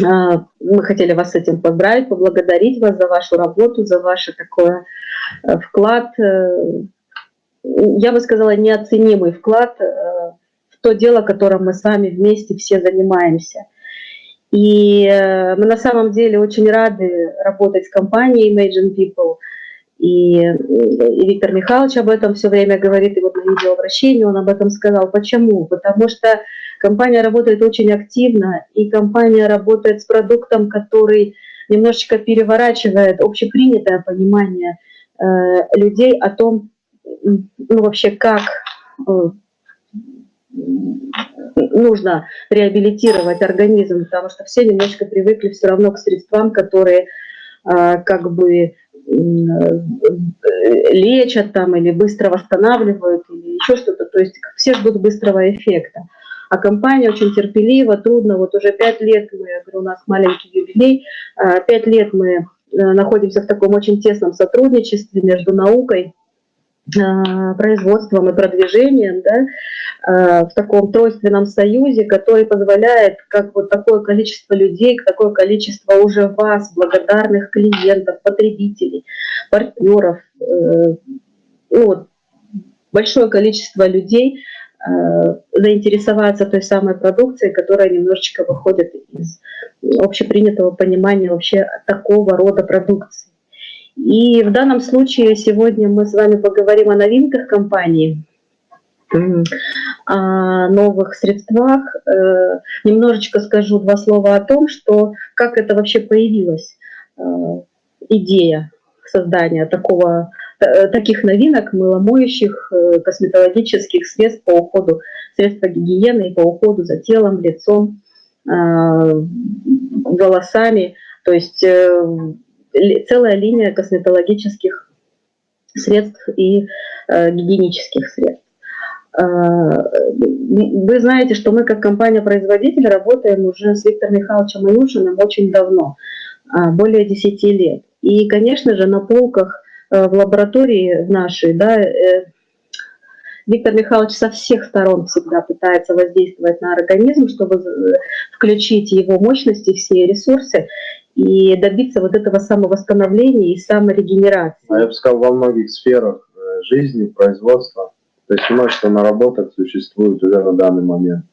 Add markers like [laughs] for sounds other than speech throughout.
мы хотели вас с этим поздравить, поблагодарить вас за вашу работу, за ваш такой э, вклад, я бы сказала, неоценимый вклад в то дело, которым мы с вами вместе все занимаемся. И мы на самом деле очень рады работать с компанией Imagine People – и, и Виктор Михайлович об этом все время говорит, и вот на видеообращении он об этом сказал. Почему? Потому что компания работает очень активно, и компания работает с продуктом, который немножечко переворачивает общепринятое понимание э, людей о том, ну вообще как э, нужно реабилитировать организм, потому что все немножко привыкли все равно к средствам, которые э, как бы лечат там или быстро восстанавливают или еще что-то. То есть все ждут быстрого эффекта. А компания очень терпелива, трудно. Вот уже пять лет мы, я говорю, у нас маленький юбилей, а, пять лет мы э, находимся в таком очень тесном сотрудничестве между наукой производством и продвижением да, а, в таком тройственном союзе, который позволяет, как вот такое количество людей, такое количество уже вас, благодарных клиентов, потребителей, партнеров, э, ну, вот, большое количество людей э, заинтересоваться той самой продукцией, которая немножечко выходит из общепринятого понимания вообще такого рода продукции. И в данном случае сегодня мы с вами поговорим о новинках компании, о новых средствах. Э, немножечко скажу два слова о том, что как это вообще появилась э, идея создания такого, э, таких новинок, мыломоющих, косметологических средств по уходу, средств гигиены и по уходу за телом, лицом, волосами. То есть целая линия косметологических средств и э, гигиенических средств. Э, вы знаете, что мы как компания-производитель работаем уже с Виктором Михайловичем Анюшиным очень давно, э, более 10 лет. И, конечно же, на полках э, в лаборатории нашей, да, э, Виктор Михайлович со всех сторон всегда пытается воздействовать на организм, чтобы включить его мощности, все ресурсы и добиться вот этого самовосстановления и саморегенерации. А я бы сказал, во многих сферах э, жизни, производства, то есть множество наработок существует уже на данный момент.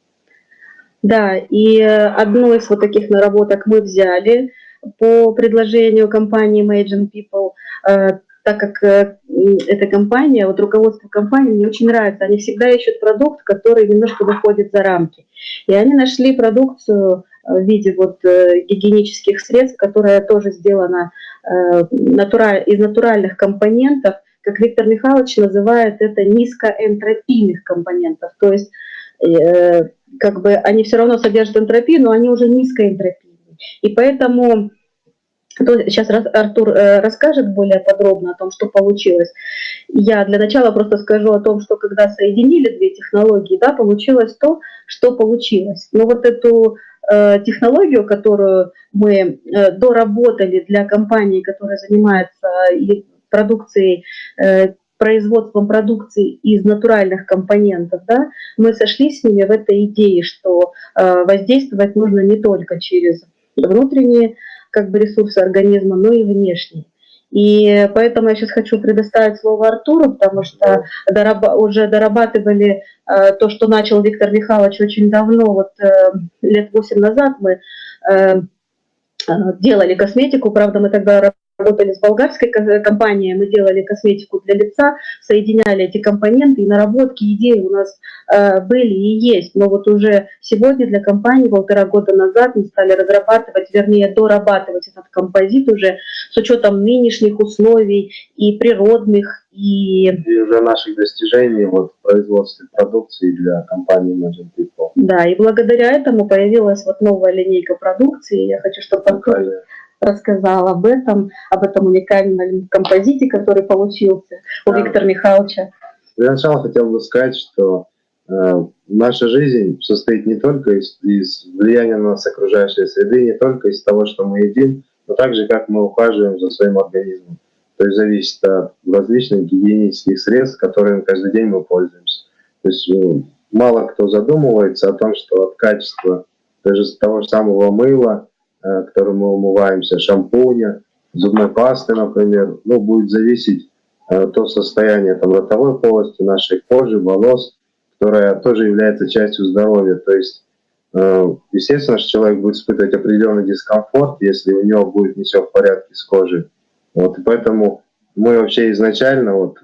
Да, и одну из вот таких наработок мы взяли по предложению компании Imagine People, э, так как э, эта компания, вот руководство компании мне очень нравится, они всегда ищут продукт, который немножко выходит за рамки. И они нашли продукцию, в виде вот э, гигиенических средств, которая тоже сделана э, из натуральных компонентов, как Виктор Михайлович называет это низкоэнтропийных компонентов. То есть э, как бы они все равно содержат энтропию, но они уже низкоэнтропийные. И поэтому Сейчас Артур расскажет более подробно о том, что получилось. Я для начала просто скажу о том, что когда соединили две технологии, да, получилось то, что получилось. Но вот эту Э, технологию, которую мы э, доработали для компании, которая занимается продукцией, э, производством продукции из натуральных компонентов, да, мы сошлись с ними в этой идее, что воздействовать нужно не только через внутренние как бы, ресурсы организма, но и внешние. И поэтому я сейчас хочу предоставить слово Артуру, потому что уже дорабатывали э, то, что начал Виктор Михайлович очень давно, вот э, лет 8 назад мы э, делали косметику, правда, мы тогда работали с болгарской компанией, мы делали косметику для лица, соединяли эти компоненты, и наработки, идеи у нас э, были и есть. Но вот уже сегодня для компании полтора года назад мы стали разрабатывать, вернее, дорабатывать этот композит уже с учетом нынешних условий и природных, и... И уже наших достижений вот, в производстве продукции для компании Imagine People. Да, и благодаря этому появилась вот новая линейка продукции. Я хочу, чтобы рассказал об этом, об этом уникальном композите, который получился у да. Виктора Михайловича. Для начала хотел бы сказать, что э, наша жизнь состоит не только из, из влияния на нас окружающей среды, не только из того, что мы едим, но также как мы ухаживаем за своим организмом. То есть зависит от различных гигиенических средств, которыми каждый день мы пользуемся. То есть ну, мало кто задумывается о том, что от качества даже того же самого мыла которым мы умываемся, шампуня, зубной пасты, например, ну, будет зависеть э, то состояние там, ротовой полости, нашей кожи, волос, которая тоже является частью здоровья. То есть, э, естественно, что человек будет испытывать определенный дискомфорт, если у него будет не все в порядке с кожей. Вот, и поэтому мы вообще изначально, вот,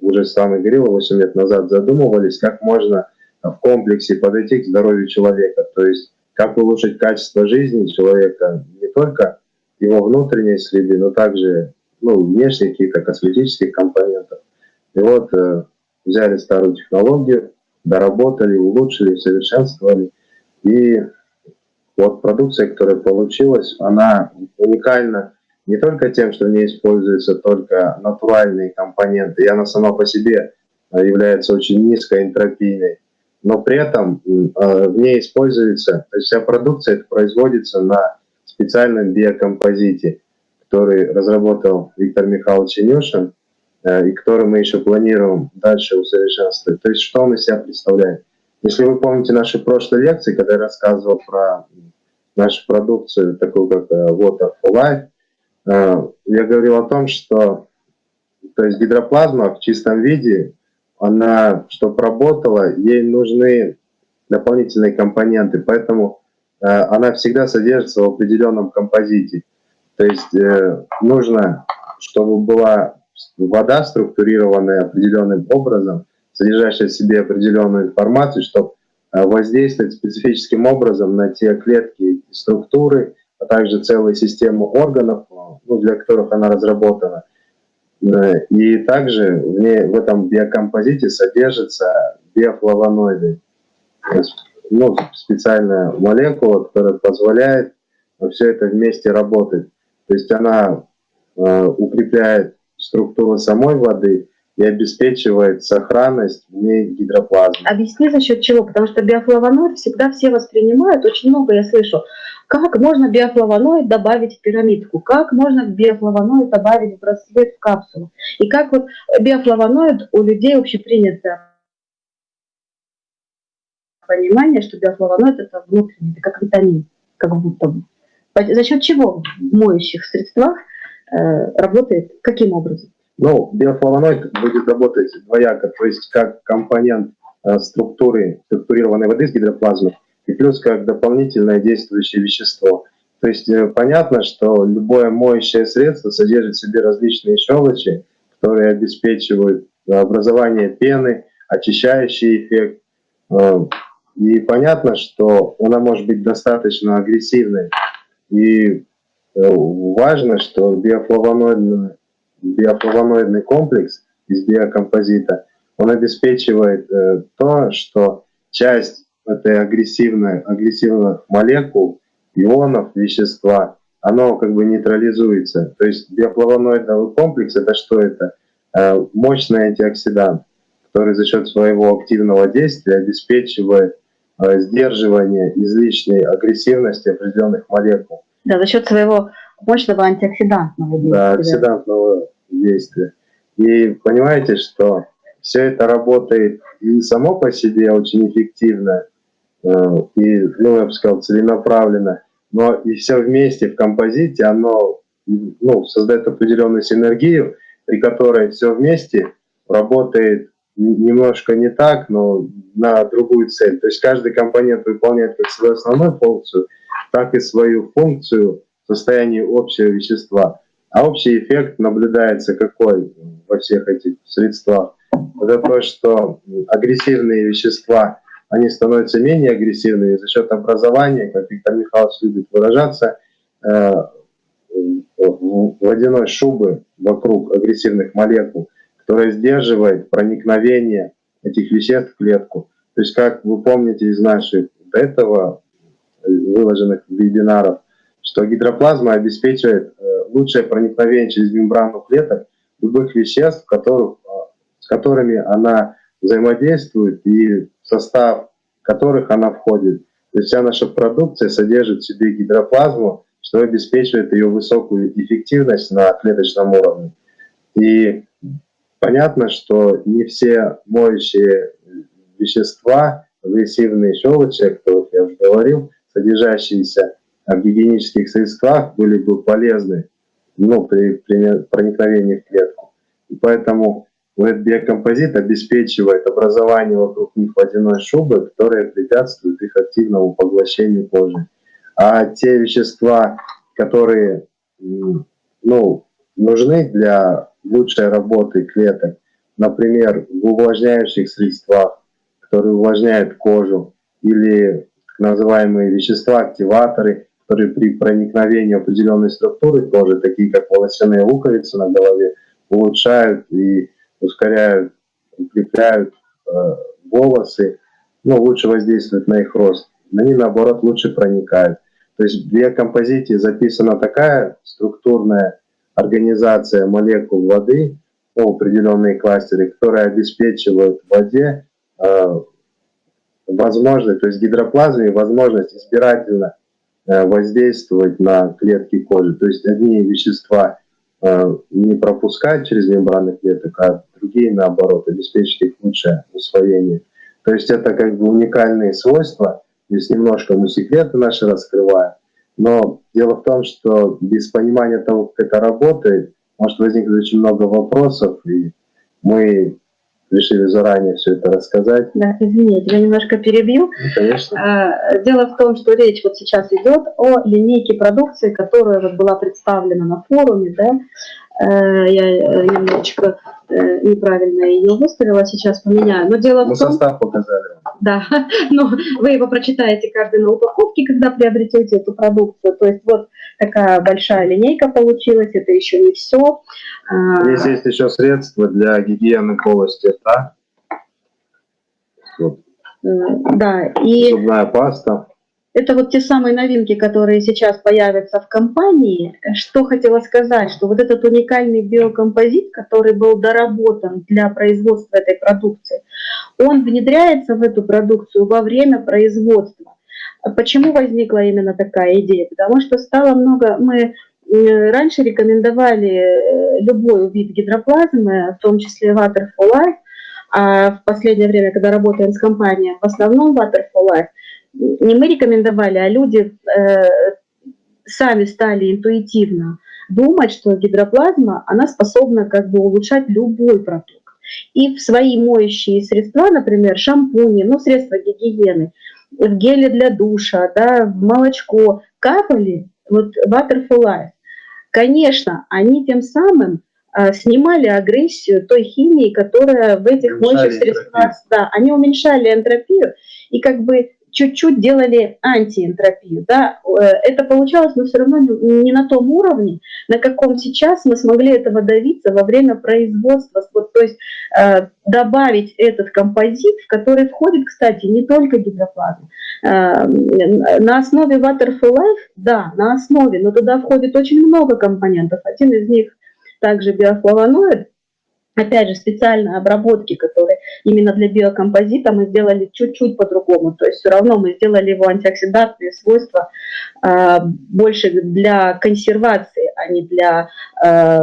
уже с вами говорил, 8 лет назад задумывались, как можно в комплексе подойти к здоровью человека. То есть, как улучшить качество жизни человека не только его внутренней среды, но также ну, внешние какие-то косметических компонентов. И вот э, взяли старую технологию, доработали, улучшили, совершенствовали. И вот продукция, которая получилась, она уникальна не только тем, что в ней используются только натуральные компоненты, и она сама по себе является очень низкоэнтропийной, но при этом э, в ней используется, то есть вся продукция это производится на специальном биокомпозите, который разработал Виктор Михайлович Инюшин, э, и который мы еще планируем дальше усовершенствовать. То есть что он из себя представляет? Если вы помните наши прошлые лекции, когда я рассказывал про нашу продукцию, такую как Water for Life, Э, я говорил о том, что то есть гидроплазма в чистом виде, она, чтобы работала, ей нужны дополнительные компоненты, поэтому э, она всегда содержится в определенном композите. То есть э, нужно, чтобы была вода структурированная определенным образом, содержащая в себе определенную информацию, чтобы воздействовать специфическим образом на те клетки и структуры, а также целую систему органов, ну, для которых она разработана. И также в, ней, в этом биокомпозите содержатся биофлавоноиды. Ну, специальная молекула, которая позволяет все это вместе работать. То есть она э, укрепляет структуру самой воды и обеспечивает сохранность в ней гидроплазмы. Объясни за счет чего? Потому что биофлавоноид всегда все воспринимают, очень много я слышу, как можно биофлавоноид добавить в пирамидку? Как можно биофлавоноид добавить в браслет в капсулу? И как вот биофлавоноид у людей общепринято понимание, что биофлавоноид это внутренний, это как витамин, как будто бы. За счет чего в моющих средствах э, работает, каким образом? Ну, биофлавоноид будет работать двояко, то есть как компонент э, структуры, структурированной воды с гидроплазмой, и плюс как дополнительное действующее вещество. То есть э, понятно, что любое моющее средство содержит в себе различные щелочи, которые обеспечивают образование пены, очищающий эффект. Э, и понятно, что она может быть достаточно агрессивной. И э, важно, что биофлавоноидный, биофлавоноидный комплекс из биокомпозита, он обеспечивает то, что часть этой агрессивной, агрессивных молекул, ионов, вещества, оно как бы нейтрализуется. То есть биофлавоноидный комплекс это что это? Э, мощный антиоксидант, который за счет своего активного действия обеспечивает э, сдерживание излишней агрессивности определенных молекул. Да, за счет своего мощного антиоксидантного действия. Да, оксидантного действия. И понимаете, что все это работает и само по себе очень эффективно, и, ну, я бы сказал, целенаправленно, но и все вместе в композите, оно ну, создает определенную синергию, при которой все вместе работает немножко не так, но на другую цель. То есть каждый компонент выполняет как свою основную функцию, так и свою функцию в состоянии общего вещества. А общий эффект наблюдается какой во всех этих средствах? Это то, что агрессивные вещества они становятся менее агрессивными за счет образования, как Виктор Михайлович любит выражаться, э, водяной шубы вокруг агрессивных молекул, которая сдерживает проникновение этих веществ в клетку. То есть, как вы помните из наших до этого выложенных вебинаров, что гидроплазма обеспечивает э, лучшее проникновение через мембрану клеток любых веществ, которых, э, с которыми она взаимодействует и состав которых она входит. То есть вся наша продукция содержит в себе гидроплазму, что обеспечивает ее высокую эффективность на клеточном уровне. И понятно, что не все моющие вещества, агрессивные щелочи, о которых я уже говорил, содержащиеся в гигиенических средствах были бы полезны ну, при, при проникновении в клетку. И поэтому этот биокомпозит обеспечивает образование вокруг них водяной шубы, которая препятствует их активному поглощению кожи. А те вещества, которые ну, нужны для лучшей работы клеток, например, в увлажняющих средствах, которые увлажняют кожу, или называемые вещества-активаторы, которые при проникновении определенной структуры кожи, такие как волосяные луковицы на голове, улучшают и ускоряют, укрепляют э, волосы, ну, лучше воздействуют на их рост. Они, наоборот, лучше проникают. То есть в биокомпозите записана такая структурная организация молекул воды, ну, определенные кластеры, которые обеспечивают воде э, возможность, то есть гидроплазме возможность избирательно э, воздействовать на клетки кожи. То есть одни вещества не пропускать через мембраны клеток, а другие, наоборот, обеспечить их лучшее усвоение. То есть это как бы уникальные свойства. Здесь немножко мы секреты наши раскрываем. Но дело в том, что без понимания того, как это работает, может возникнуть очень много вопросов, и мы решили заранее все это рассказать. Да, извини, я тебя немножко перебью. Ну, конечно. А, дело в том, что речь вот сейчас идет о линейке продукции, которая вот была представлена на форуме, да, Э, я э, немножечко неправильно ее выставила, сейчас поменяю. Но дело Мы в том... состав показали. Да, [laughs] но вы его прочитаете каждый на упаковке, когда приобретете эту продукцию. То есть вот такая большая линейка получилась, это еще не все. А, Здесь есть еще средства для гигиены полости рта. Вот. Да, и... Зубная паста. Это вот те самые новинки, которые сейчас появятся в компании. Что хотела сказать, что вот этот уникальный биокомпозит, который был доработан для производства этой продукции, он внедряется в эту продукцию во время производства. Почему возникла именно такая идея? Потому что стало много... Мы раньше рекомендовали э, любой вид гидроплазмы, в том числе Water Life, а в последнее время, когда работаем с компанией, в основном Water Life – не мы рекомендовали, а люди э, сами стали интуитивно думать, что гидроплазма, она способна как бы улучшать любой продукт. И в свои моющие средства, например, шампуни, ну, средства гигиены, в геле для душа, да, в молочко капали, вот Water for Life. Конечно, они тем самым э, снимали агрессию той химии, которая в этих моющих средствах, да, они уменьшали энтропию, и как бы чуть-чуть делали антиэнтропию. Да? Э, это получалось, но все равно не на том уровне, на каком сейчас мы смогли этого добиться во время производства. Вот, то есть э, добавить этот композит, в который входит, кстати, не только гидроплазма. Э, на основе Water for Life, да, на основе, но туда входит очень много компонентов. Один из них также биофлавоноид, Опять же, специальные обработки, которые именно для биокомпозита мы сделали чуть-чуть по-другому. То есть все равно мы сделали его антиоксидантные свойства э, больше для консервации, а не для... Э,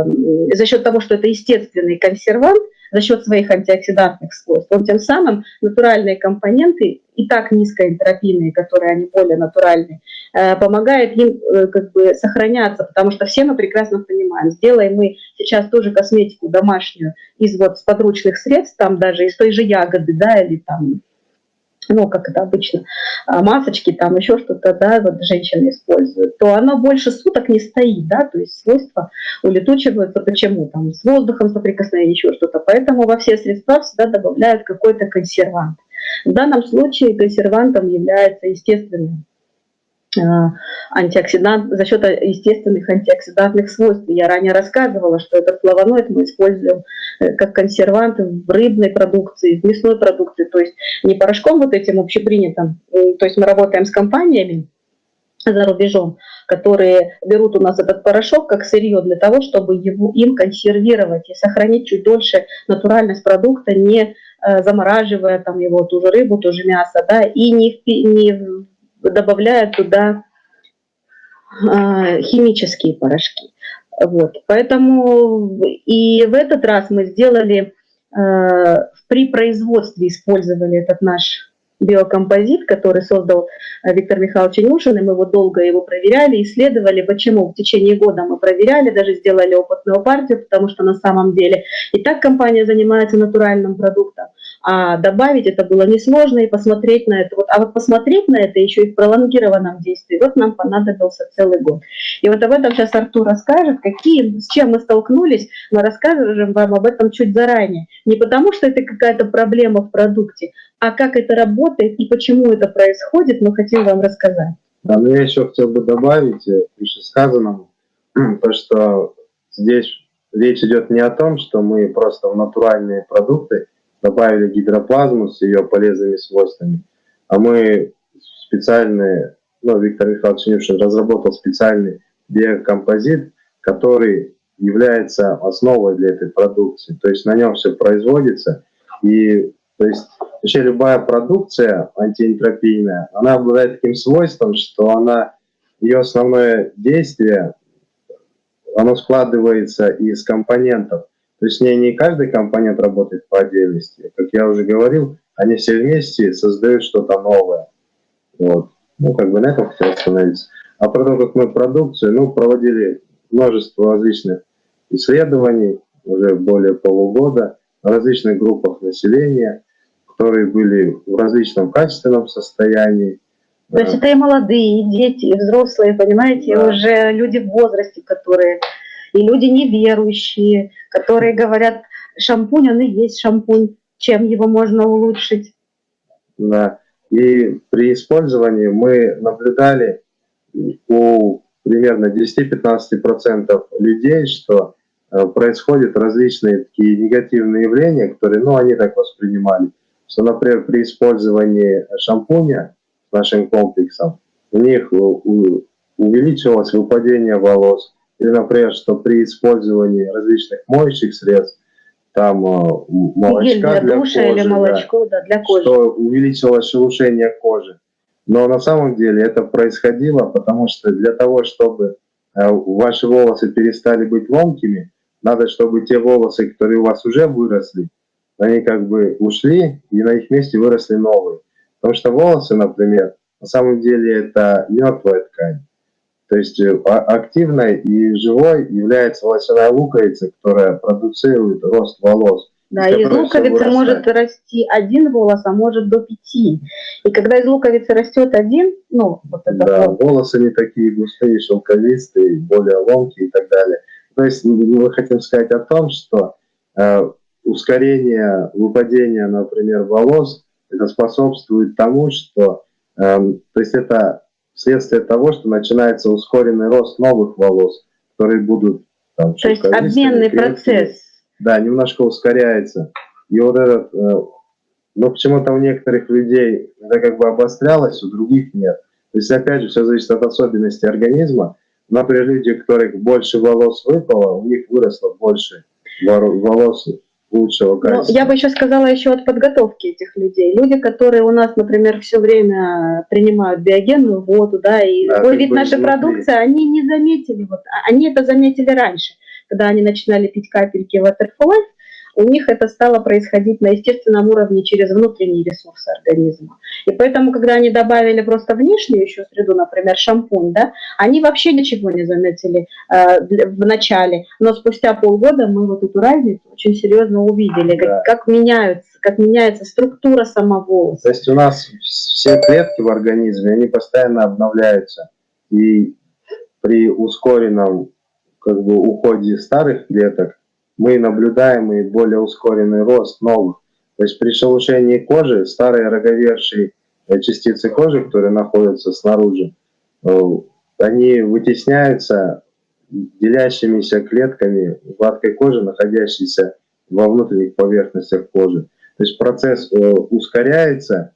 за счет того, что это естественный консервант, за счет своих антиоксидантных свойств. Он тем самым натуральные компоненты, и так низкоэнтропийные, которые они более натуральные, э, помогает им э, как бы сохраняться, потому что все мы прекрасно понимаем, сделаем мы сейчас тоже косметику домашнюю из вот подручных средств, там даже из той же ягоды, да, или там ну, как это обычно, а, масочки, там еще что-то, да, вот женщины используют, то оно больше суток не стоит, да, то есть свойства улетучиваются. Почему? Там с воздухом соприкосновение, еще что-то. Поэтому во все средства всегда добавляют какой-то консервант. В данном случае консервантом является естественный антиоксидант, за счет естественных антиоксидантных свойств. Я ранее рассказывала, что этот флавоноид мы используем э, как консервант в рыбной продукции, в мясной продукции, то есть не порошком вот этим общепринятым, э, то есть мы работаем с компаниями за рубежом, которые берут у нас этот порошок как сырье для того, чтобы его, им консервировать и сохранить чуть дольше натуральность продукта, не замораживая там его, ту же рыбу, ту же мясо, да, и не, не добавляя туда а, химические порошки. Вот. Поэтому и в этот раз мы сделали, а, при производстве использовали этот наш биокомпозит, который создал э, Виктор Михайлович Нюшин, и мы его долго его проверяли, исследовали, почему в течение года мы проверяли, даже сделали опытную партию, потому что на самом деле и так компания занимается натуральным продуктом, а добавить это было несложно и посмотреть на это. Вот, а вот посмотреть на это еще и в пролонгированном действии, вот нам понадобился целый год. И вот об этом сейчас Артур расскажет, какие, с чем мы столкнулись, мы расскажем вам об этом чуть заранее. Не потому, что это какая-то проблема в продукте, а как это работает и почему это происходит, мы хотим вам рассказать. Да, но я еще хотел бы добавить к вышесказанному, [clears throat] то, что здесь речь идет не о том, что мы просто в натуральные продукты добавили гидроплазму с ее полезными свойствами, а мы специальные, ну, Виктор Михайлович Нюшин разработал специальный биокомпозит, который является основой для этой продукции. То есть на нем все производится, и то есть вообще любая продукция антиэнтропийная, она обладает таким свойством, что она, ее основное действие, оно складывается из компонентов. То есть не, не каждый компонент работает по отдельности. Как я уже говорил, они все вместе создают что-то новое. Вот. Ну, как бы на этом хотел остановиться. А про то, как мы продукцию, ну, проводили множество различных исследований, уже более полугода, на различных группах населения, которые были в различном качественном состоянии. То есть это и молодые, и дети, и взрослые, понимаете, да. уже люди в возрасте, которые и люди неверующие, которые говорят, шампунь, он и есть шампунь, чем его можно улучшить. Да, и при использовании мы наблюдали у примерно 10-15% людей, что э, происходят различные такие негативные явления, которые, ну, они так воспринимали, что, например, при использовании шампуня нашим комплексом у них увеличилось выпадение волос, или, например, что при использовании различных моющих средств, там э, молочка для, для кожи, или молочко, да, да, для кожи. что увеличилось шелушение кожи. Но на самом деле это происходило, потому что для того, чтобы э, ваши волосы перестали быть ломкими, надо, чтобы те волосы, которые у вас уже выросли, они как бы ушли, и на их месте выросли новые. Потому что волосы, например, на самом деле это мертвая ткань. То есть э, а, активной и живой является волосяная луковица, которая продуцирует рост волос. Да, из луковицы может расти один волос, а может до пяти. И когда из луковицы растет один, ну, вот это Да, вот. волосы не такие густые, шелковистые, более ломкие и так далее. То есть мы хотим сказать о том, что э, ускорение выпадения, например, волос, это способствует тому, что, э, то есть это вследствие того, что начинается ускоренный рост новых волос, которые будут там, То есть обменный процесс. Да, немножко ускоряется. И вот этот, э, но почему-то у некоторых людей это как бы обострялось, у других нет. То есть опять же все зависит от особенностей организма. Например, люди, у которых больше волос выпало, у них выросло больше волос лучшего качества. Ну, я бы еще сказала еще от подготовки этих людей. Люди, которые у нас, например, все время принимают биогенную воду, да, и да, любой вид нашей продукции, они не заметили, вот, а, они это заметили раньше, когда они начинали пить капельки Waterfall, у них это стало происходить на естественном уровне через внутренние ресурсы организма. И поэтому, когда они добавили просто внешнюю еще среду, например, шампунь, да, они вообще ничего не заметили э, в начале, но спустя полгода мы вот эту разницу очень серьезно увидели, да. как, как меняются, как меняется структура самого. То есть у нас все клетки в организме, они постоянно обновляются, и при ускоренном как бы уходе старых клеток мы наблюдаем и более ускоренный рост новых. То есть при шелушении кожи старые роговершие э, частицы кожи, которые находятся снаружи, э, они вытесняются делящимися клетками гладкой кожи, находящейся во внутренних поверхностях кожи. То есть процесс э, ускоряется,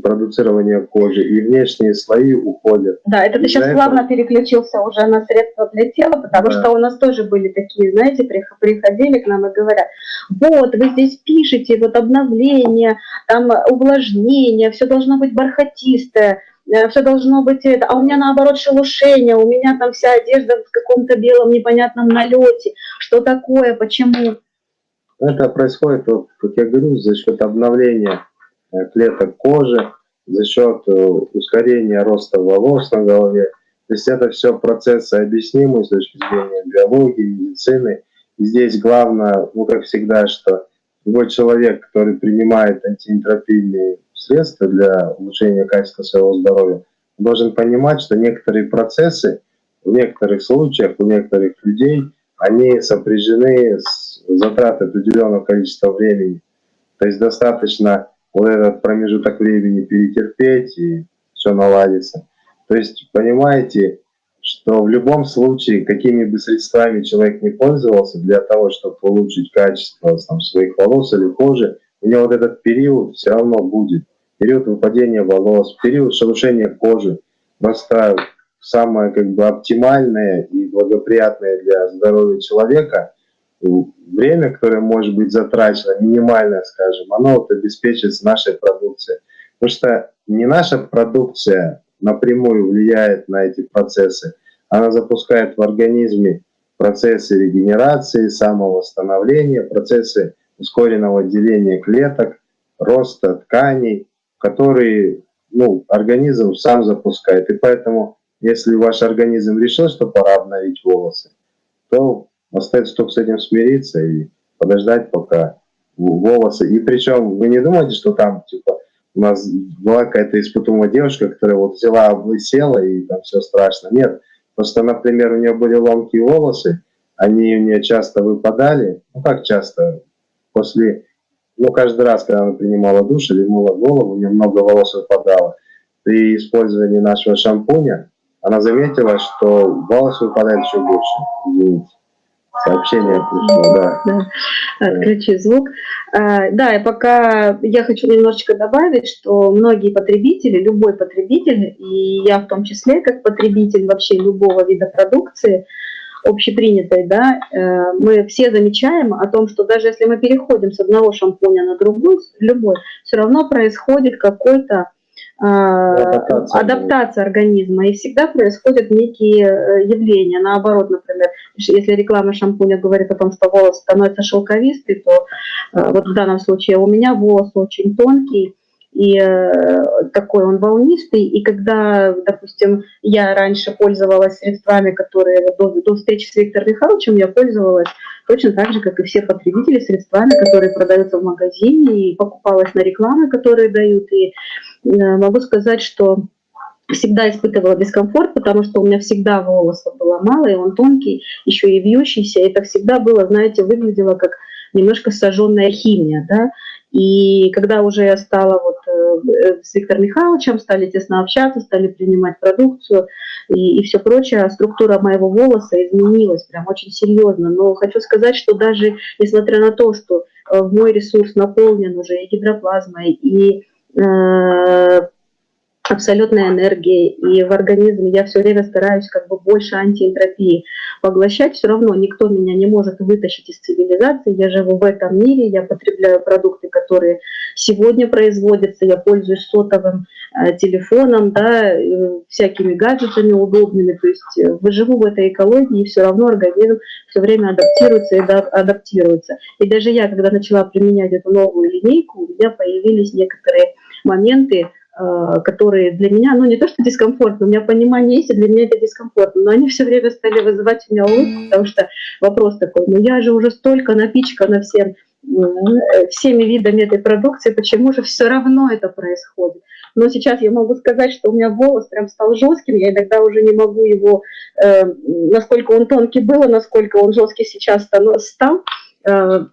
продуцирования кожи, и внешние слои уходят. Да, это ты сейчас этого... плавно переключился уже на средства для тела, потому да. что у нас тоже были такие, знаете, приходили к нам и говорят, вот, вы здесь пишете, вот обновление, там увлажнение, все должно быть бархатистое, э, все должно быть это, а у меня наоборот шелушение, у меня там вся одежда в каком-то белом непонятном налете, что такое, почему? Это происходит, вот, как я говорю, за счет обновления э, клеток кожи, за счет э, ускорения роста волос на голове. То есть это все процессы объяснимые с точки зрения биологии, медицины. И здесь главное, ну как всегда, что любой человек, который принимает антиэнтропийные средства для улучшения качества своего здоровья, должен понимать, что некоторые процессы в некоторых случаях у некоторых людей они сопряжены с затратой определенного количества времени. То есть достаточно вот этот промежуток времени перетерпеть и все наладится. То есть понимаете, что в любом случае, какими бы средствами человек не пользовался для того, чтобы улучшить качество там, своих волос или кожи, у него вот этот период все равно будет. Период выпадения волос, период шелушения кожи. Просто самое как бы оптимальное и благоприятное для здоровья человека время, которое может быть затрачено, минимальное, скажем, оно вот обеспечивается нашей продукцией. Потому что не наша продукция напрямую влияет на эти процессы, она запускает в организме процессы регенерации, самовосстановления, процессы ускоренного деления клеток, роста тканей, которые ну, организм сам запускает. И поэтому если ваш организм решил, что пора обновить волосы, то остается только с этим смириться и подождать, пока волосы. И причем вы не думаете, что там, типа, у нас была какая-то испытуемая девушка, которая вот взяла, облысела и там все страшно. Нет, просто, например, у нее были ломкие волосы, они у нее часто выпадали. Ну как часто? После, ну каждый раз, когда она принимала душ или мыла голову, у нее много волос выпадало. При использовании нашего шампуня она заметила, что волосы выпадают еще больше. Извините. Сообщение пришло, да. да. Отключи звук. А, да, и пока я хочу немножечко добавить, что многие потребители, любой потребитель, и я в том числе как потребитель вообще любого вида продукции, общепринятой, да, э, мы все замечаем о том, что даже если мы переходим с одного шампуня на другой, любой, все равно происходит какой-то а, адаптация, адаптация организма. И всегда происходят некие э, явления. Наоборот, например, если реклама шампуня говорит о том, что волос становится шелковистый, то э, вот в данном случае у меня волос очень тонкий, и э, такой он волнистый. И когда, допустим, я раньше пользовалась средствами, которые до, до встречи с Виктором Михайловичем я пользовалась точно так же, как и все потребители, средствами, которые продаются в магазине, и покупалась на рекламы, которые дают. И Э, могу сказать, что всегда испытывала дискомфорт, потому что у меня всегда волоса было мало, и он тонкий, еще и вьющийся. Это всегда было, знаете, выглядело как немножко сожженная химия, да. И когда уже я стала вот э, с Виктором Михайловичем, стали тесно общаться, стали принимать продукцию и, и все прочее, структура моего волоса изменилась прям очень серьезно. Но хочу сказать, что даже несмотря на то, что э, мой ресурс наполнен уже и гидроплазмой, и Э, абсолютной энергии, и в организме я все время стараюсь как бы больше антиэнтропии поглощать, все равно никто меня не может вытащить из цивилизации, я живу в этом мире, я потребляю продукты, которые сегодня производятся, я пользуюсь сотовым э, телефоном, да, э, всякими гаджетами удобными, то есть э, выживу в этой экологии, и все равно организм все время адаптируется и да, адаптируется. И даже я, когда начала применять эту новую линейку, у меня появились некоторые моменты, которые для меня, ну не то что дискомфортно, у меня понимание есть, и для меня это дискомфортно, но они все время стали вызывать у меня улыбку, потому что вопрос такой, ну я же уже столько напичкана всем, э, всеми видами этой продукции, почему же все равно это происходит? Но сейчас я могу сказать, что у меня волос прям стал жестким, я иногда уже не могу его, э, насколько он тонкий был, насколько он жесткий сейчас стал, э,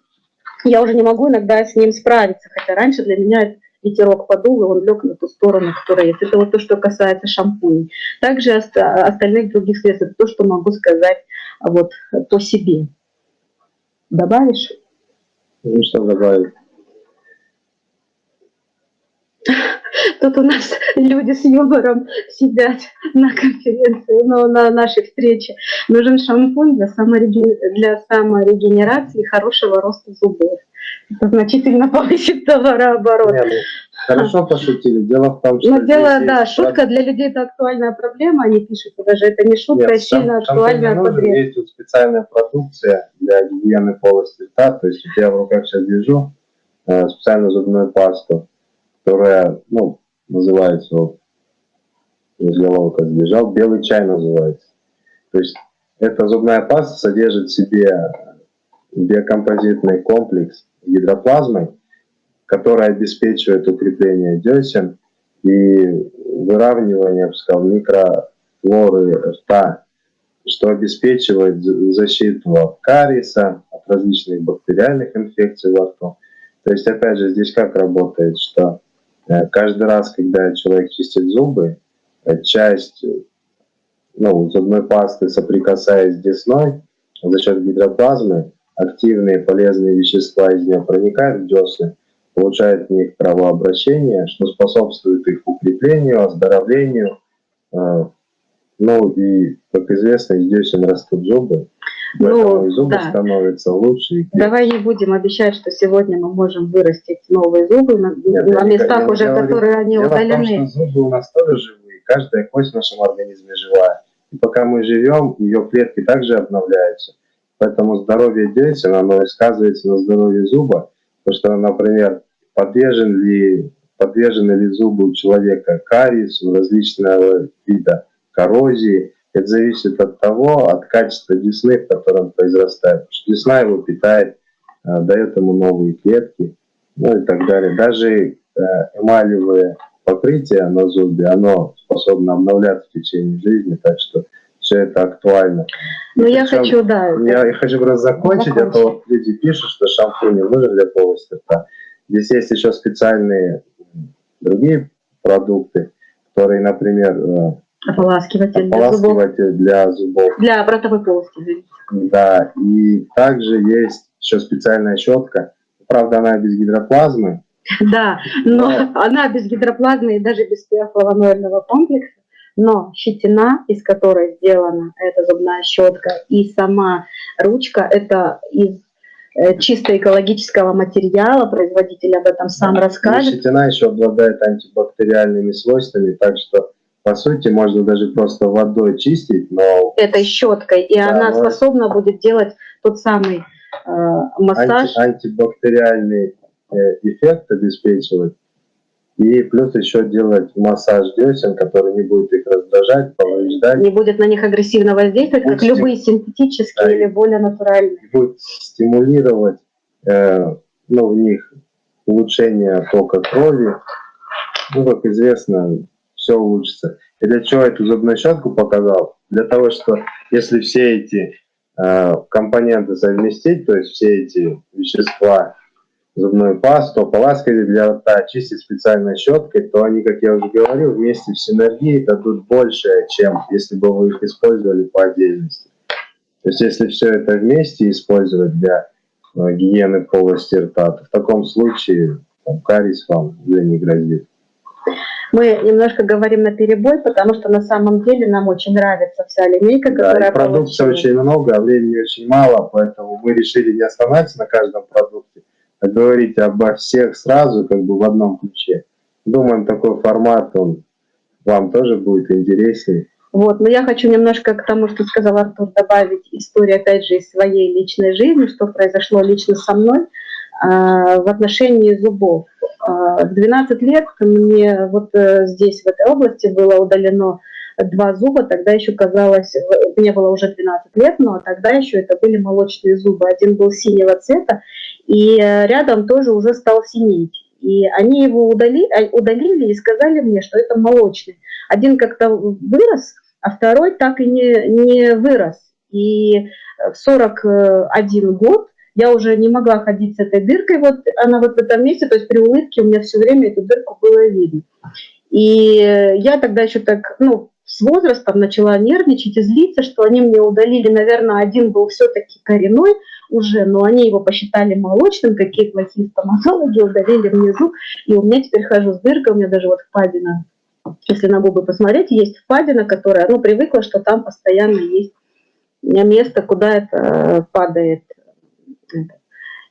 я уже не могу иногда с ним справиться, хотя раньше для меня это ветерок подул, и он лег на ту сторону, которая есть. Это вот то, что касается шампуней. Также остальных других средств, это то, что могу сказать вот по себе. Добавишь? Ну, что добавить? Тут у нас люди с юмором сидят на конференции, но на нашей встрече. Нужен шампунь для, самореге... для саморегенерации и хорошего роста зубов. Значительно [laughs] повысит товарооборот. Нет, ну, хорошо пошутили. Дело в том, что... Ну, дело, да, шутка для людей это актуальная проблема, они пишут, даже это не шутка, Нет, а сильно актуальная проблема. Есть вот специальная продукция для гигиены полости рта, то есть я в руках сейчас держу э, специальную зубную пасту, которая, ну, называется, вот, из головы сбежал, белый чай называется. То есть эта зубная паста содержит в себе биокомпозитный комплекс гидроплазмы, который обеспечивает укрепление десен и выравнивание, я сказал, микрофлоры рта, что обеспечивает защиту от кариеса, от различных бактериальных инфекций во рту. То есть, опять же, здесь как работает, что э, каждый раз, когда человек чистит зубы, э, часть ну, зубной пасты, соприкасаясь с десной, за счет гидроплазмы, активные полезные вещества из нее проникают в десны, получают в них кровообращение, что способствует их укреплению, оздоровлению. Э, ну и, как известно, из десен растут зубы. Поэтому ну, зубы да. становятся лучше. Давай не будем обещать, что сегодня мы можем вырастить новые зубы на, Нет, на местах уже, я которые говорю, они удалены. Том, что зубы у нас тоже живые, каждая кость в нашем организме живая. И пока мы живем, ее клетки также обновляются. Поэтому здоровье десен, оно и сказывается на здоровье зуба. Потому что, например, подвержен ли, подвержены ли зубы у человека кариесу, различного вида коррозии, это зависит от того, от качества десны, в котором произрастает. Потому что десна его питает, э, дает ему новые клетки, ну и так далее. Даже э, эмалевое покрытие на зубе, оно способно обновляться в течение жизни, так что все это актуально. Ну, я хочу, да. Я, я хочу просто закончить, закончить, а то вот люди пишут, что шампунь не нужен для полости рта. Здесь есть еще специальные другие продукты, которые, например, э, Ополаскиватель, ополаскиватель для зубов. Для ротовой полости. Да, и также есть еще специальная щетка. Правда, она без гидроплазмы. [laughs] Да, но, но... она без гидроплазмы и даже без пиофлавоноидного комплекса. Но щетина, из которой сделана эта зубная щетка, и сама ручка, это из э, чисто экологического материала, производитель об этом сам да, расскажет. И щетина еще обладает антибактериальными свойствами, так что по сути, можно даже просто водой чистить, но... Этой щеткой, и да, она способна будет делать тот самый э, массаж. Анти, антибактериальный э, эффект обеспечивать. И плюс еще делать массаж десен, который не будет их раздражать, повреждать. Не будет на них агрессивно воздействовать, будет как любые синтетические да, или более натуральные. Будет стимулировать э, ну, в них улучшение тока крови. Ну, как известно, все улучшится. И для чего эту зубную щетку показал? Для того, что если все эти э, компоненты совместить, то есть все эти вещества, зубную пасту, ополаскиватель для рта, чистить специальной щеткой, то они, как я уже говорил, вместе в синергии дадут больше, чем если бы вы их использовали по отдельности. То есть если все это вместе использовать для э, гигиены полости рта, то в таком случае там, кариес вам уже не грозит. Мы немножко говорим на перебой, потому что на самом деле нам очень нравится вся линейка, которая да, продукции очень много, а времени очень мало, поэтому мы решили не останавливаться на каждом продукте, говорить обо всех сразу, как бы в одном ключе. Думаем, такой формат, он вам тоже будет интереснее. Вот, но я хочу немножко к тому, что сказал Артур, добавить историю, опять же, из своей личной жизни, что произошло лично со мной э, в отношении зубов. А, в 12 лет мне вот э, здесь, в этой области, было удалено два зуба, тогда еще казалось, мне было уже 12 лет, но тогда еще это были молочные зубы. Один был синего цвета, и э, рядом тоже уже стал синеть. И они его удалили, а, удалили и сказали мне, что это молочный. Один как-то вырос, а второй так и не, не вырос. И в 41 год я уже не могла ходить с этой дыркой, вот она вот в этом месте, то есть при улыбке у меня все время эту дырку было видно. И я тогда еще так, ну, с возрастом начала нервничать и злиться, что они мне удалили, наверное, один был все-таки коренной уже, но они его посчитали молочным, какие плохие стоматологи, удалили мне зуб, и у меня теперь хожу с дыркой, у меня даже вот впадина, если на губы посмотреть, есть впадина, которая, ну, привыкла, что там постоянно есть место, куда это падает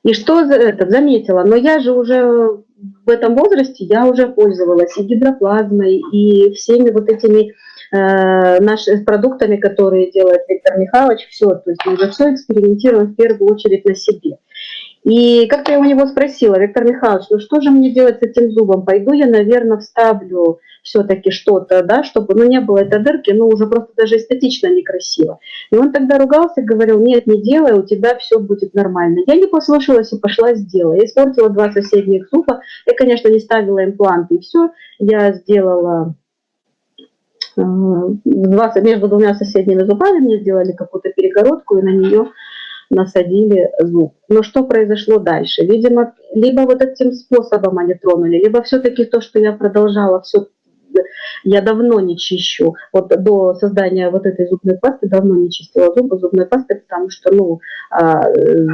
и что это, заметила, но я же уже в этом возрасте, я уже пользовалась и гидроплазмой, и всеми вот этими э, нашими продуктами, которые делает Виктор Михайлович, все, то есть уже все экспериментируем в первую очередь на себе. И как-то я у него спросила, Виктор Михайлович, ну что же мне делать с этим зубом? Пойду я, наверное, вставлю все-таки что-то, да, чтобы, ну, не было этой дырки, ну, уже просто даже эстетично некрасиво. И он тогда ругался, говорил, нет, не делай, у тебя все будет нормально. Я не послушалась и пошла сделала. Я испортила два соседних зуба. Я, конечно, не ставила импланты, и все. Я сделала между двумя соседними зубами, мне сделали какую-то перегородку, и на нее насадили зуб. Но что произошло дальше? Видимо, либо вот этим способом они тронули, либо все-таки то, что я продолжала все я давно не чищу. Вот до создания вот этой зубной пасты давно не чистила зубы зубной пастой, потому что, ну, а, э,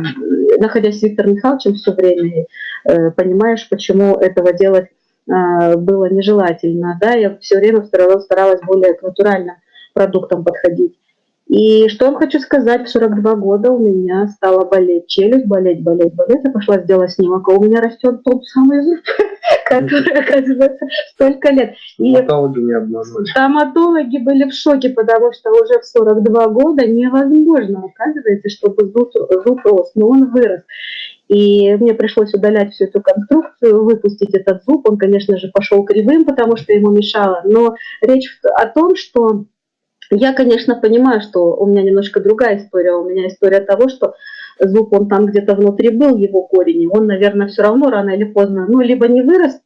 находясь с Виктором Михайловичем все время, э, понимаешь, почему этого делать было нежелательно. Да? Я все время старалась, старалась более к натуральным продуктам подходить. И что я хочу сказать, в 42 года у меня стала болеть челюсть, болеть, болеть, болеть. Я пошла сделать снимок, а у меня растет тот самый зуб, [laughs] который, оказывается, столько лет. И стоматологи не обманули. Стоматологи были в шоке, потому что уже в 42 года невозможно, оказывается, чтобы зуб, зуб рос, но он вырос. И мне пришлось удалять всю эту конструкцию, выпустить этот зуб. Он, конечно же, пошел кривым, потому что ему мешало. Но речь о том, что я, конечно, понимаю, что у меня немножко другая история. У меня история того, что зуб, он там где-то внутри был, его корень, он, наверное, все равно рано или поздно, ну, либо не вырос,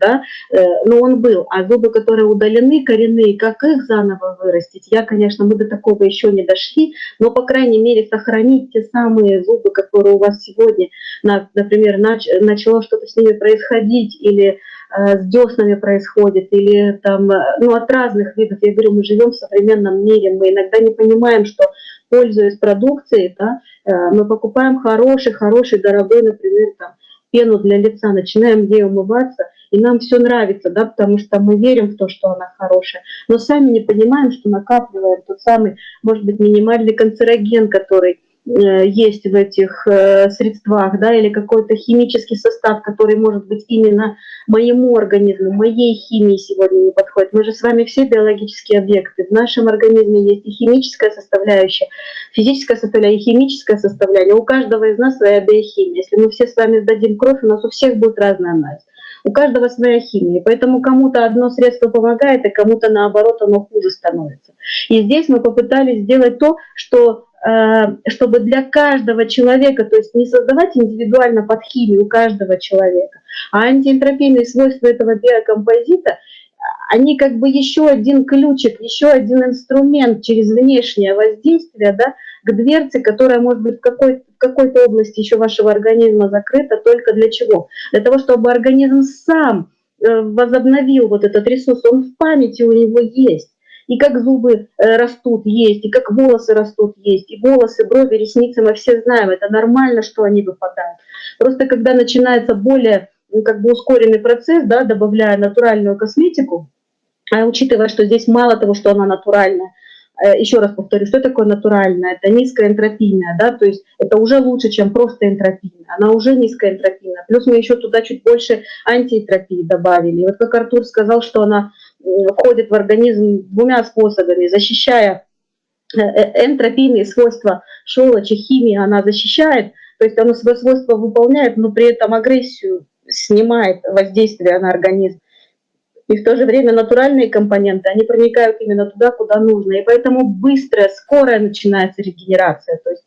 да, э, но он был. А зубы, которые удалены, коренные, как их заново вырастить? Я, конечно, мы до такого еще не дошли, но, по крайней мере, сохранить те самые зубы, которые у вас сегодня, например, начало что-то с ними происходить, или Э, с деснами происходит, или там, э, ну, от разных видов. Я говорю, мы живем в современном мире, мы иногда не понимаем, что, пользуясь продукцией, да, э, мы покупаем хороший, хороший, дорогой, например, там, пену для лица, начинаем ей умываться, и нам все нравится, да, потому что мы верим в то, что она хорошая, но сами не понимаем, что накапливаем тот самый, может быть, минимальный канцероген, который есть в этих э, средствах, да, или какой-то химический состав, который может быть именно моему организму, моей химии сегодня не подходит. Мы же с вами все биологические объекты. В нашем организме есть и химическая составляющая, физическая составляющая, и химическая составляющая. У каждого из нас своя биохимия. Если мы все с вами сдадим кровь, у нас у всех будет разный анализ. У каждого своя химия, поэтому кому-то одно средство помогает, а кому-то наоборот оно хуже становится. И здесь мы попытались сделать то, что Э, чтобы для каждого человека, то есть не создавать индивидуально под химию каждого человека, а антиэнтропийные свойства этого биокомпозита, они как бы еще один ключик, еще один инструмент через внешнее воздействие да, к дверце, которая может быть в какой-то в какой-то области еще вашего организма закрыта, только для чего? Для того, чтобы организм сам э, возобновил вот этот ресурс, он в памяти у него есть и как зубы э, растут, есть, и как волосы растут, есть, и волосы, брови, ресницы, мы все знаем, это нормально, что они выпадают. Просто когда начинается более ну, как бы ускоренный процесс, да, добавляя натуральную косметику, а учитывая, что здесь мало того, что она натуральная, э, еще раз повторю, что такое натуральная? Это низкоэнтропийная, да, то есть это уже лучше, чем просто энтропийная, она уже низкоэнтропийная. Плюс мы еще туда чуть больше антиэнтропии добавили. И вот как Артур сказал, что она входит в организм двумя способами, защищая э, э, энтропийные свойства щелочи, химии она защищает, то есть она свои свойства выполняет, но при этом агрессию снимает воздействие на организм. И в то же время натуральные компоненты, они проникают именно туда, куда нужно. И поэтому быстрая, скорая начинается регенерация. То есть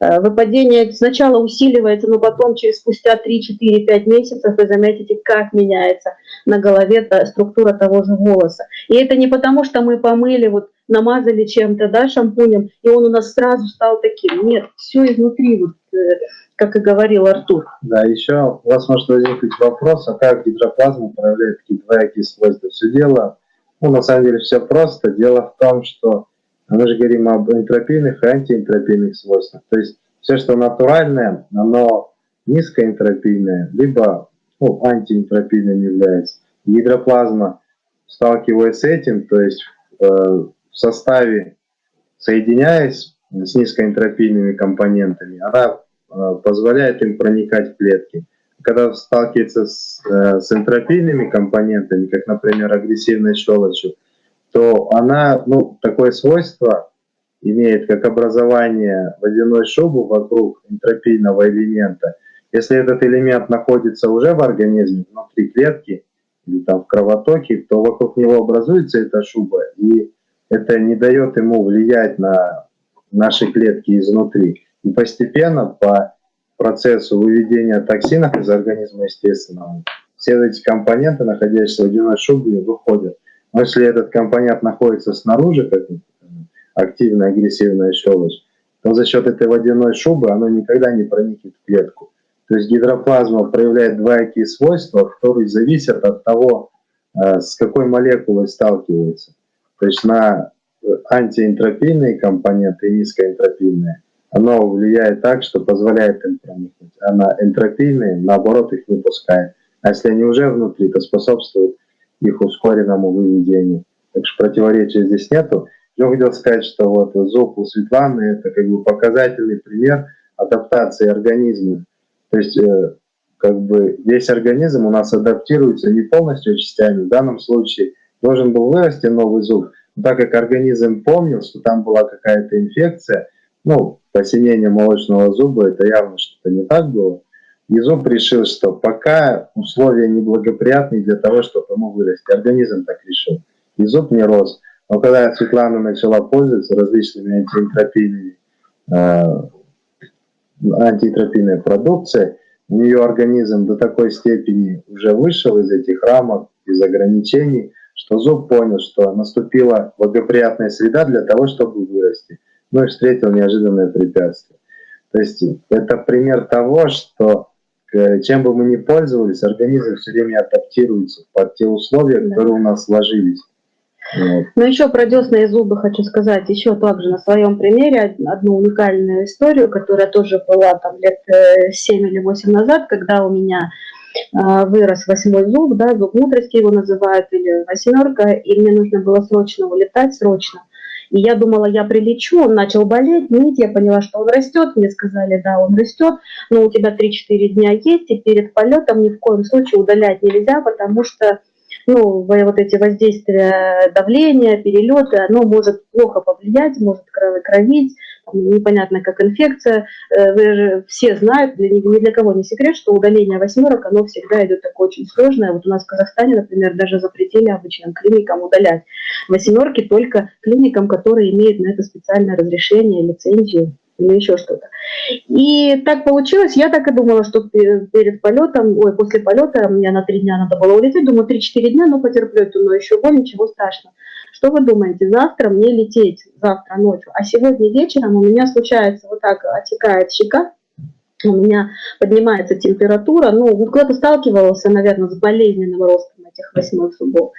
выпадение сначала усиливается, но потом через спустя 3-4-5 месяцев вы заметите, как меняется на голове структура того же волоса. И это не потому, что мы помыли, вот намазали чем-то, да, шампунем, и он у нас сразу стал таким. Нет, все изнутри, вот, э, как и говорил Артур. Да, еще у вас может возникнуть вопрос, а как гидроплазма проявляет такие двоякие свойства? Все дело, ну, на самом деле все просто. Дело в том, что мы же говорим об энтропийных и антиэнтропийных свойствах. То есть все, что натуральное, оно низкоэнтропийное, либо ну, антиэнтропийным является. Гидроплазма, сталкиваясь с этим, то есть э, в составе, соединяясь с низкоэнтропийными компонентами, она э, позволяет им проникать в клетки. Когда сталкивается с, э, с энтропийными компонентами, как, например, агрессивной щелочью, то она, ну, такое свойство имеет, как образование водяной шубы вокруг энтропийного элемента. Если этот элемент находится уже в организме, внутри клетки или там в кровотоке, то вокруг него образуется эта шуба, и это не дает ему влиять на наши клетки изнутри. И постепенно по процессу выведения токсинов из организма естественно, все эти компоненты, находящиеся в водяной шубе, выходят. Но если этот компонент находится снаружи, как активная агрессивная щелочь, то за счет этой водяной шубы оно никогда не проникнет в клетку. То есть гидроплазма проявляет двоякие свойства, которые зависят от того, э, с какой молекулой сталкивается. То есть на антиэнтропийные компоненты и низкоэнтропийные, оно влияет так, что позволяет им проникнуть, а на энтропийные, наоборот, их выпускает. А если они уже внутри, то способствует их ускоренному выведению. Так что противоречия здесь нету. Я хотел сказать, что вот зуб у Светланы – это как бы показательный пример адаптации организма. То есть э, как бы весь организм у нас адаптируется не полностью частями. В данном случае должен был вырасти новый зуб, но так как организм помнил, что там была какая-то инфекция, ну, посинение молочного зуба, это явно что-то не так было, зуб решил, что пока условия неблагоприятные для того, чтобы ему вырасти. Организм так решил. Зуб не рос. Но когда Светлана начала пользоваться различными антиэнтропийными, э, антиэнтропийной продукцией, у нее организм до такой степени уже вышел из этих рамок, из ограничений, что зуб понял, что наступила благоприятная среда для того, чтобы вырасти. Ну и встретил неожиданное препятствие. То есть это пример того, что чем бы мы ни пользовались, организм все время адаптируется под те условия, которые у нас сложились. Вот. Но еще про десна и зубы хочу сказать, еще также на своем примере одну уникальную историю, которая тоже была там лет 7 э, или 8 назад, когда у меня э, вырос восьмой зуб, да, зуб мудрости его называют, или восьмерка, и мне нужно было срочно улетать, срочно. И я думала, я прилечу, он начал болеть, ныть, я поняла, что он растет, мне сказали, да, он растет, но у тебя 3-4 дня есть, и перед полетом ни в коем случае удалять нельзя, потому что ну, вот эти воздействия давления, перелеты, оно может плохо повлиять, может кровить, непонятно как инфекция. Э, вы же все знают, ни для кого не секрет, что удаление восьмерок, оно всегда идет такое очень сложное. Вот у нас в Казахстане, например, даже запретили обычным клиникам удалять восьмерки только клиникам, которые имеют на это специальное разрешение, лицензию или еще что-то. И так получилось, я так и думала, что перед полетом, ой, после полета, мне на три дня надо было улететь, думаю, 3-4 дня, ну потерплю но еще боль, ничего страшного. Что вы думаете, завтра мне лететь, завтра ночью, а сегодня вечером у меня случается вот так, отекает щека, у меня поднимается температура, ну, кто-то сталкивался, наверное, с болезненным ростом этих восьмых зубов.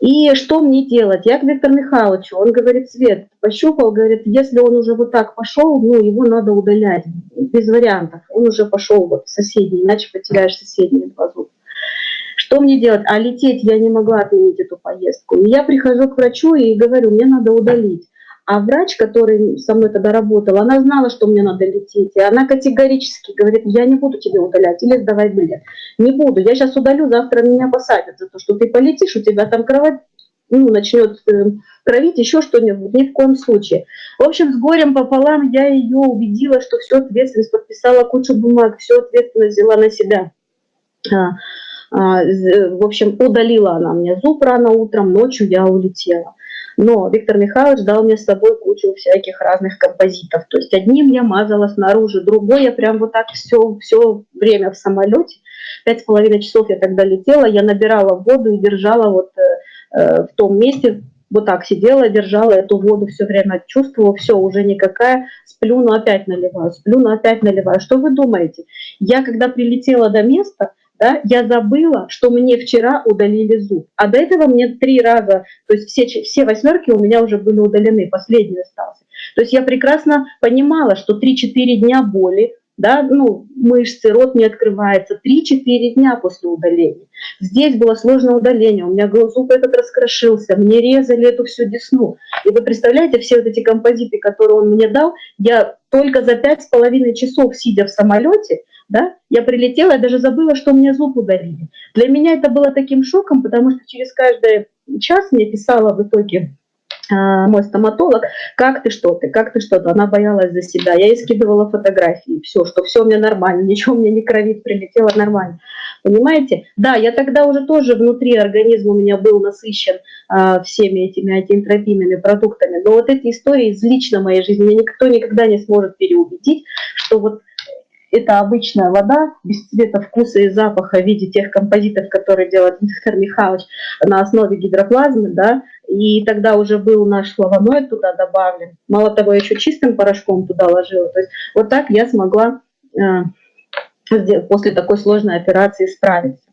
И что мне делать? Я к Виктору Михайловичу, он говорит, Свет, пощупал, говорит, если он уже вот так пошел, ну, его надо удалять, без вариантов. Он уже пошел вот в соседний, иначе потеряешь соседние два зуба. Что мне делать? А лететь я не могла отменить эту поездку. И я прихожу к врачу и говорю, мне надо удалить. А врач, который со мной тогда работал, она знала, что мне надо лететь. И она категорически говорит, я не буду тебе удалять или сдавать билет. Не буду, я сейчас удалю, завтра меня посадят за то, что ты полетишь, у тебя там кровать ну, начнет э, кровить, еще что-нибудь, ни в коем случае. В общем, с горем пополам я ее убедила, что всю ответственность, подписала кучу бумаг, всю ответственность взяла на себя. А, в общем, удалила она мне зуб рано утром, ночью я улетела. Но Виктор Михайлович дал мне с собой кучу всяких разных композитов. То есть одним я мазала снаружи, другой я прям вот так все, все время в самолете. Пять с половиной часов я тогда летела, я набирала воду и держала вот э, э, в том месте, вот так сидела, держала эту воду все время, чувствовала, все, уже никакая, сплю, но опять наливаю, сплю, но опять наливаю. Что вы думаете? Я когда прилетела до места, да, я забыла, что мне вчера удалили зуб. А до этого мне три раза, то есть все, все восьмерки у меня уже были удалены, последний остался. То есть я прекрасно понимала, что 3-4 дня боли, да, ну, мышцы, рот не открывается, 3-4 дня после удаления. Здесь было сложное удаление, у меня зуб этот раскрошился, мне резали эту всю десну. И вы представляете, все вот эти композиты, которые он мне дал, я только за пять с половиной часов, сидя в самолете, да, я прилетела, я даже забыла, что мне зуб удалили. Для меня это было таким шоком, потому что через каждый час мне писала в итоге а, мой стоматолог, как ты, что ты, как ты, что-то. Она боялась за себя. Я ей скидывала фотографии, все, что все у меня нормально, [laughs] ничего у меня не кровит, прилетело нормально. Понимаете? Да, я тогда уже тоже внутри организма у меня был насыщен а, всеми этими антиэнтропийными продуктами. Но вот эти истории из лично моей жизни меня никто никогда не сможет переубедить, что вот это обычная вода без цвета, вкуса и запаха в виде тех композитов, которые делает Виктор Михайлович на основе гидроплазмы, да, и тогда уже был наш флавоноид туда добавлен. Мало того, еще чистым порошком туда ложила. То есть вот так я смогла э, после такой сложной операции справиться.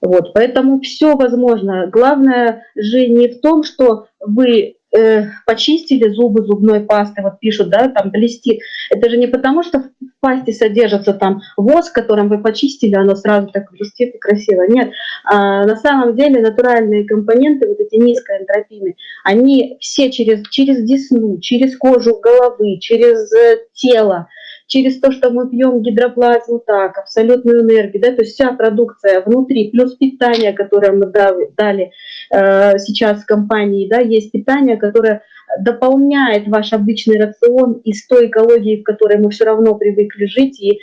Вот, поэтому все возможно. Главное же не в том, что вы э, почистили зубы зубной пастой, вот пишут, да, там блестит. Это же не потому, что в пасте содержится там воск, которым вы почистили, оно сразу так блестит и красиво. Нет, а, на самом деле натуральные компоненты, вот эти низкоэнтропийные, они все через, через десну, через кожу головы, через э, тело, через то, что мы пьем гидроплазму так, абсолютную энергию, да, то есть вся продукция внутри, плюс питание, которое мы дали сейчас в компании, да, есть питание, которое дополняет ваш обычный рацион из той экологии, в которой мы все равно привыкли жить, и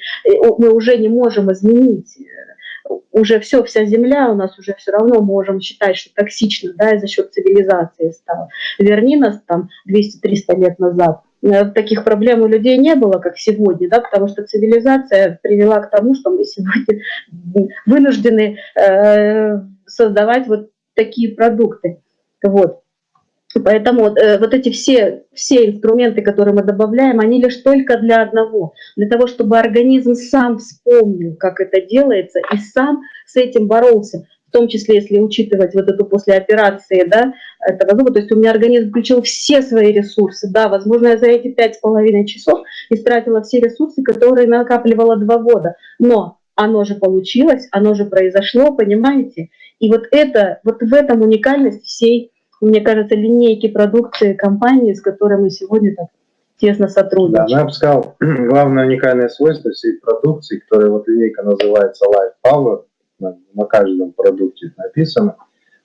мы уже не можем изменить уже все, вся земля у нас уже все равно можем считать, что токсично, да, и за счет цивилизации стало. Верни нас там 200-300 лет назад, Э, таких проблем у людей не было, как сегодня, да, потому что цивилизация привела к тому, что мы сегодня [laughs] вынуждены э, создавать вот такие продукты. Вот. Поэтому э, вот эти все, все инструменты, которые мы добавляем, они лишь только для одного, для того, чтобы организм сам вспомнил, как это делается, и сам с этим боролся в том числе, если учитывать вот эту после операции, да, этого зуба, то есть у меня организм включил все свои ресурсы, да, возможно, я за эти пять с половиной часов истратила все ресурсы, которые накапливала два года, но оно же получилось, оно же произошло, понимаете? И вот это, вот в этом уникальность всей, мне кажется, линейки продукции компании, с которой мы сегодня так тесно сотрудничаем. Да, я бы сказал, [clears throat] главное уникальное свойство всей продукции, которая вот линейка называется Life Power, на, на каждом продукте написано.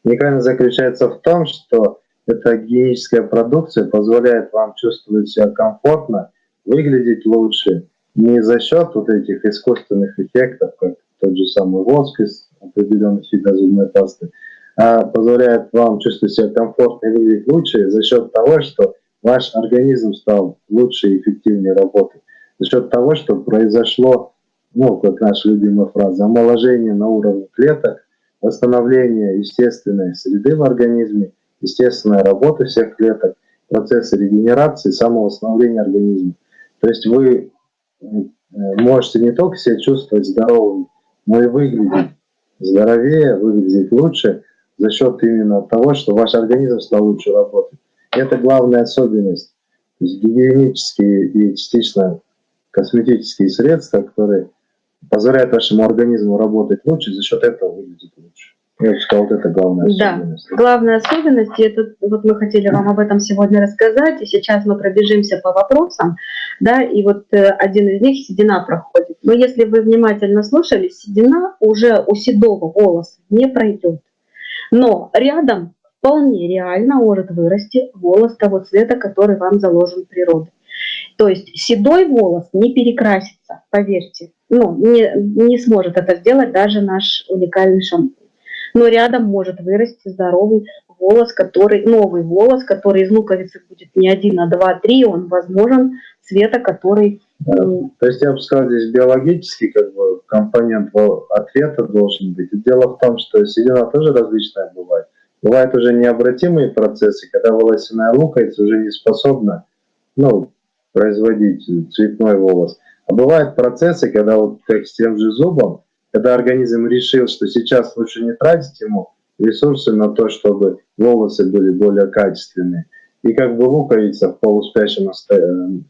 Уникальность заключается в том, что эта гигиеническая продукция позволяет вам чувствовать себя комфортно, выглядеть лучше, не за счет вот этих искусственных эффектов, как тот же самый воск из определенных видов зубной пасты, а позволяет вам чувствовать себя комфортно и выглядеть лучше за счет того, что ваш организм стал лучше и эффективнее работать, за счет того, что произошло ну, как наша любимая фраза, омоложение на уровне клеток, восстановление естественной среды в организме, естественная работа всех клеток, процессы регенерации, самовосстановления организма. То есть вы э, можете не только себя чувствовать здоровым, но и выглядеть здоровее, выглядеть лучше за счет именно того, что ваш организм стал лучше работать. Это главная особенность. То есть гигиенические и частично косметические средства, которые позволяет вашему организму работать лучше, за счет этого выглядит лучше. Я бы сказал, вот это главная особенность. Да, главная особенность, и это, вот мы хотели вам об этом сегодня рассказать, и сейчас мы пробежимся по вопросам, да, и вот э, один из них седина проходит. Но если вы внимательно слушали, седина уже у седого волоса не пройдет. Но рядом вполне реально может вырасти волос того цвета, который вам заложен природой. То есть седой волос не перекрасится, поверьте. Ну, не, не сможет это сделать даже наш уникальный шампунь. Но рядом может вырасти здоровый волос, который, новый волос, который из луковицы будет не один, а два, три, он возможен цвета, который... То есть я бы сказал, здесь биологический как бы, компонент ответа должен быть. И дело в том, что седина тоже различная бывает. Бывают уже необратимые процессы, когда волосяная луковица уже не способна ну, производить цветной волос. А бывают процессы, когда вот как с тем же зубом, когда организм решил, что сейчас лучше не тратить ему ресурсы на то, чтобы волосы были более качественные. И как бы луковица в полуспящем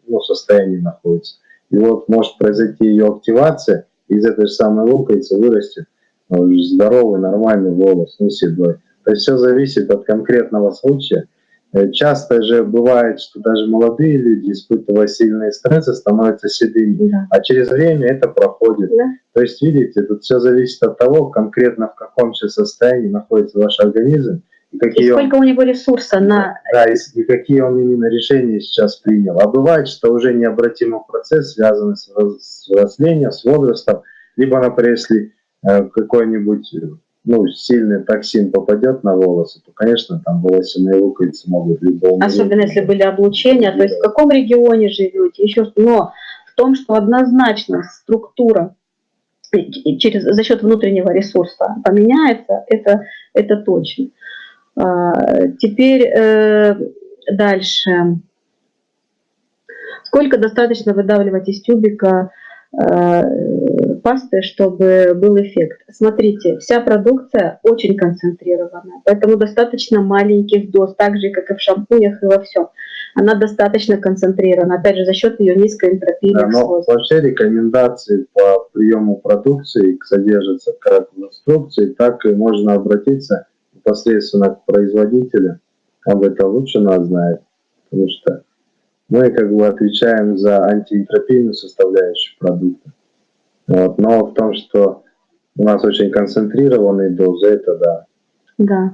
ну, состоянии находится. И вот может произойти ее активация, и из этой же самой луковицы вырастет ну, здоровый, нормальный волос, не седой. То есть все зависит от конкретного случая. Э, часто же бывает, что даже молодые люди, испытывая сильные стрессы, становятся седыми, да. а через время это проходит. Да. То есть, видите, тут все зависит от того, конкретно в каком сейчас состоянии находится ваш организм и И какие он, сколько у него ресурса на... да, и, и какие он именно решения сейчас принял. А бывает, что уже необратимый процесс, связанный с, с взрослением, с возрастом, либо, например, если э, какой-нибудь ну, сильный токсин попадет на волосы, то, конечно, там волосяные луковицы могут либо умереть, Особенно если были облучения, то есть в каком регионе живете, еще Но в том, что однозначно структура через, за счет внутреннего ресурса поменяется, это, это точно. А, Теперь э, дальше. Сколько достаточно выдавливать из тюбика э, пасты, чтобы был эффект? Смотрите, вся продукция очень концентрированная, поэтому достаточно маленьких доз, так же, как и в шампунях и во всем. Она достаточно концентрирована, опять же, за счет ее низкой Да, энтропийных но вообще рекомендации по приему продукции содержатся как в инструкции, так и можно обратиться непосредственно к производителю. Об это лучше нас знает, потому что мы как бы отвечаем за антиэнтропийную составляющую продукта. Вот. Но в том, что у нас очень концентрированные дозы, это да. Да.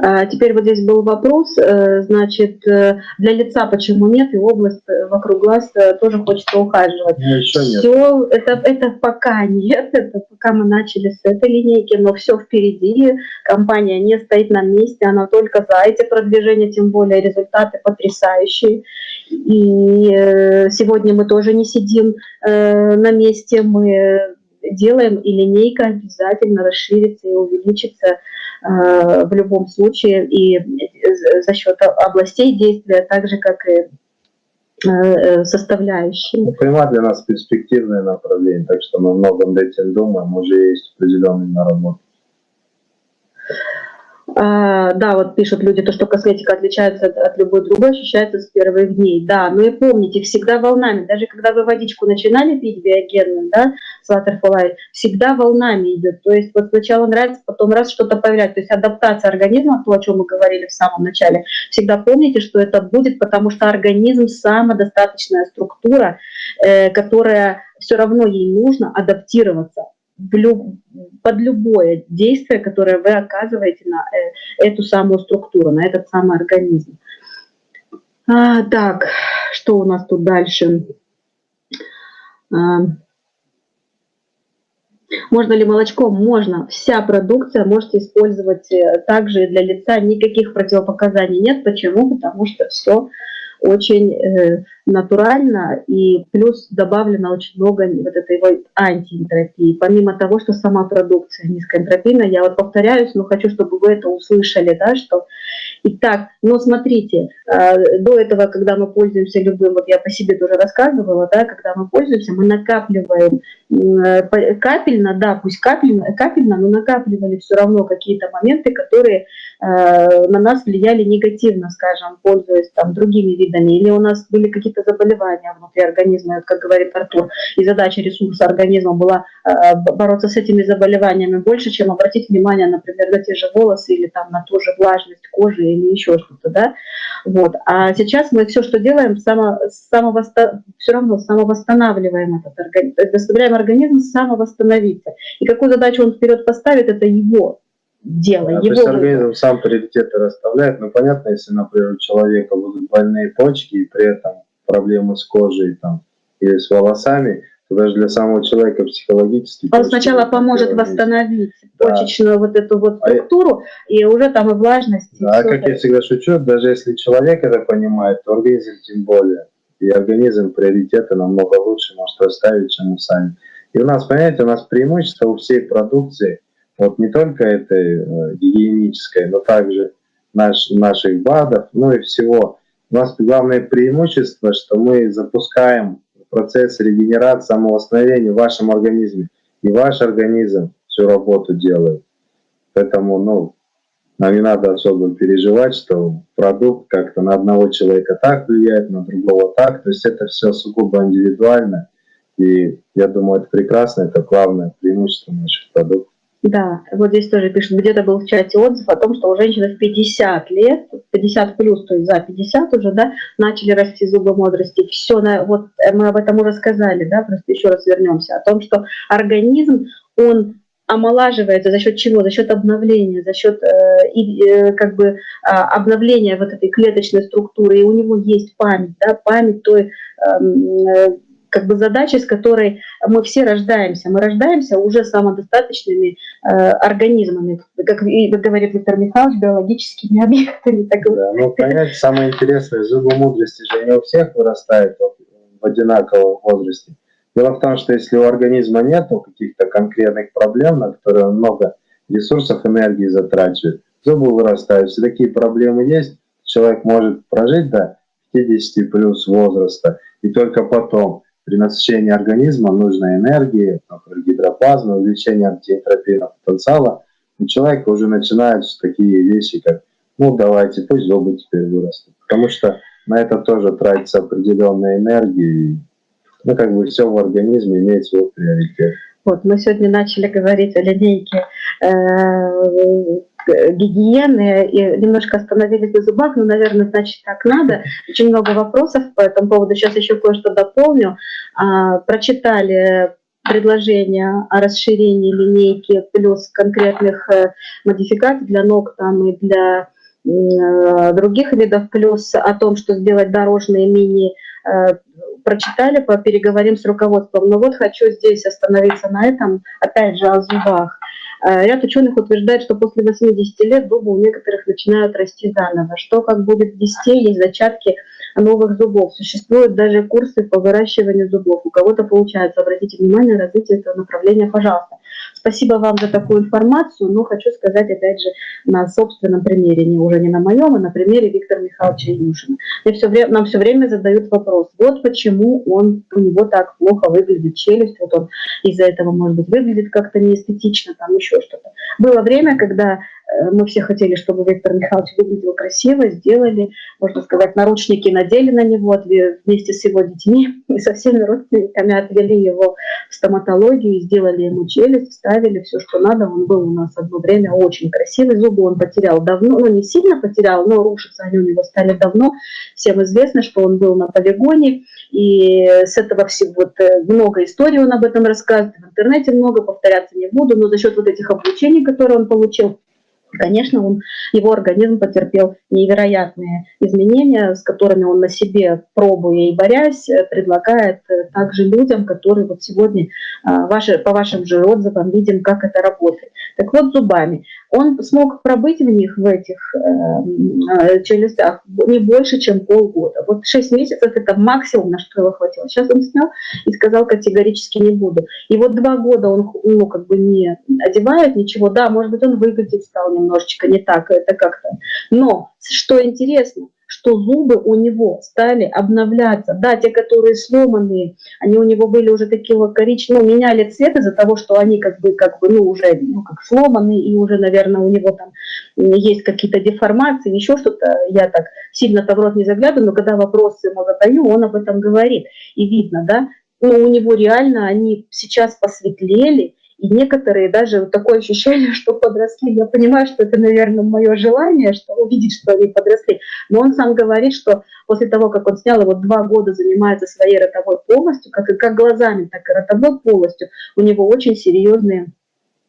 А, Теперь вот здесь был вопрос, э, значит, э, для лица почему нет, и область э, вокруг глаз тоже хочется ухаживать. Ну, еще нет. Все, это, это пока нет, [laughs] это пока мы начали с этой линейки, но все впереди. Компания не стоит на месте, она только за эти продвижения, тем более результаты потрясающие. И сегодня мы тоже не сидим на месте, мы делаем, и линейка обязательно расширится и увеличится в любом случае и э, за счет областей действия, так же как и э, составляющие. Ну, Прямо для нас перспективное направление, так что мы много над этим думаем, уже есть определенные наработки. А, да, вот пишут люди, то, что косметика отличается от, от любой другой, ощущается с первых дней. Да, но и помните, всегда волнами. Даже когда вы водичку начинали пить биогенную, да, с Waterfly, всегда волнами идет. То есть вот сначала нравится, потом раз что-то появляется. То есть адаптация организма, то, о чем мы говорили в самом начале, всегда помните, что это будет, потому что организм самодостаточная структура, э, которая все равно ей нужно адаптироваться под любое действие, которое вы оказываете на э, эту самую структуру, на этот самый организм. А, так, что у нас тут дальше? А, можно ли молочком? Можно. Вся продукция можете использовать э, также для лица. Никаких противопоказаний нет. Почему? Потому что все очень э, натурально и плюс добавлено очень много вот этой вот антиэнтропии. Помимо того, что сама продукция низкоэнтропийная, я вот повторяюсь, но хочу, чтобы вы это услышали, да, что Итак, но смотрите, э, до этого, когда мы пользуемся любым, вот я по себе тоже рассказывала, да, когда мы пользуемся, мы накапливаем э, капельно, да, пусть капельно, капельно, но накапливали все равно какие-то моменты, которые э, на нас влияли негативно, скажем, пользуясь там другими видами, или у нас были какие-то заболевания внутри организма, как говорит Артур, и задача ресурса организма была э, бороться с этими заболеваниями больше, чем обратить внимание, например, на те же волосы или там на ту же влажность кожи или еще что-то, да, вот. А сейчас мы все, что делаем, само, самовосто... все равно самовосстанавливаем этот организм, заставляем организм самовосстановиться. И какую задачу он вперед поставит, это его дело, А, то его есть выбор. организм сам приоритеты расставляет. Ну, понятно, если, например, у человека будут больные почки и при этом проблемы с кожей там, или с волосами, то даже для самого человека психологически... Он сначала поможет восстановить Да. почечную вот эту вот А структуру, и уже там и влажность, и Да, всё как это. я всегда шучу, даже если человек это понимает, то организм тем более. И организм приоритеты намного лучше может расставить, чем мы сами. И у нас, понимаете, у нас преимущество у всей продукции, вот не только этой э, гигиенической, но также наш, наших БАДов, ну и всего. У нас главное преимущество, что мы запускаем процесс регенерации, самовосстановления в вашем организме. И ваш организм всю работу делает. Поэтому, ну, нам не надо особо переживать, что продукт как-то на одного человека так влияет, на другого так. То есть это все сугубо индивидуально. И я думаю, это прекрасно, это главное преимущество наших продуктов. Да, вот здесь тоже пишут, где-то был в чате отзыв о том, что у женщины в 50 лет, 50 плюс, то есть за 50 уже, да, начали расти зубы мудрости. Все, на, вот э, мы об этом уже сказали, да, просто еще раз вернемся, о том, что организм, он омолаживается за счет чего? За счет обновления, за счет э, э, как бы э, обновления вот этой клеточной структуры. И у него есть память, да, память той эм, э, как бы задачи, с которой мы все рождаемся. Мы рождаемся уже самодостаточными э, организмами, как и говорит Виктор Михайлович, биологическими объектами. Так да, ну, понять самое интересное, зубы мудрости же не у всех вырастают в одинаковом возрасте. Дело в том, что если у организма нет каких-то конкретных проблем, на которые он много ресурсов, энергии затрачивает, зубы вырастают. Если такие проблемы есть, человек может прожить до 50 плюс возраста, и только потом при насыщении организма нужной энергии, например, гидроплазмы, увеличение антиэнтропийного потенциала, у человека уже начинаются такие вещи, как ну давайте, пусть зубы теперь вырастут. Потому что на это тоже тратится определенная энергия, ну, как бы все в организме имеет свой приоритет. Вот, мы сегодня начали говорить о линейке гигиены и немножко остановились на зубах, но, наверное, значит, так надо. Очень много вопросов по этому поводу. Сейчас еще кое-что дополню. А, прочитали предложение о расширении линейки плюс конкретных э, модификаций для ног там и для э, других видов, плюс о том, что сделать дорожные мини э, прочитали, переговорим с руководством. Но вот хочу здесь остановиться на этом, опять же, о зубах. Э, ряд ученых утверждает, что после 80 лет зубы у некоторых начинают расти заново. Что как будет в 10, есть зачатки новых зубов. Существуют даже курсы по выращиванию зубов. У кого-то получается. Обратите внимание на развитие этого направления, пожалуйста. Спасибо вам за такую информацию, но хочу сказать, опять же, на собственном примере, не уже не на моем, а на примере Виктора Михайловича Юшина. Мне все время, нам все время задают вопрос, вот почему он, у него так плохо выглядит челюсть, вот он из-за этого, может быть, выглядит как-то неэстетично, там еще что-то. Было время, когда Э, мы все хотели, чтобы Виктор Михайлович выглядел красиво, сделали, можно сказать, наручники надели на него вместе с его детьми [laughs] и со всеми родственниками отвели его в стоматологию, сделали ему челюсть, вставили все, что надо. Он был у нас одно время очень красивый, зубы он потерял давно, ну не сильно потерял, но рушиться они у него стали давно. Всем известно, что он был на полигоне, и с этого всего вот, э, много историй он об этом рассказывает, в интернете много, повторяться не буду, но за счет вот этих обучений, которые он получил, Конечно, он, его организм потерпел невероятные изменения, с которыми он на себе, пробуя и борясь, э, предлагает э, также людям, которые вот сегодня а, ваши, по вашим же отзывам видим, как это работает. Так вот, зубами. Он смог пробыть в них, в этих э, челюстях, не больше, чем полгода. Вот 6 месяцев – это максимум, на что его хватило. Сейчас он снял и сказал категорически не буду. И вот два года он ну, как бы не одевает ничего. Да, может быть, он выглядит стал немножечко не так, это как-то. Но что интересно, что зубы у него стали обновляться. Да, те, которые сломанные, они у него были уже такие вот коричневые, ну, меняли цвет из-за того, что они как бы, как бы, ну, уже, ну, как сломанные, и уже, наверное, у него там есть какие-то деформации, еще что-то. Я так сильно-то в рот не заглядываю, но когда вопросы ему задаю, он об этом говорит. И видно, да, ну, у него реально они сейчас посветлели, и некоторые даже вот такое ощущение, [laughs] что подросли. Я понимаю, что это, наверное, мое желание, что увидеть, что они подросли. Но он сам говорит, что после того, как он снял, его два года занимается своей ротовой полностью, как, как глазами, так и ротовой полностью, у него очень серьезные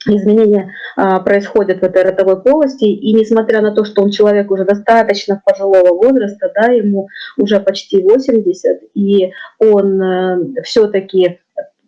изменения а, происходят в этой ротовой полости, и несмотря на то, что он человек уже достаточно пожилого возраста, да, ему уже почти 80, и он э, все-таки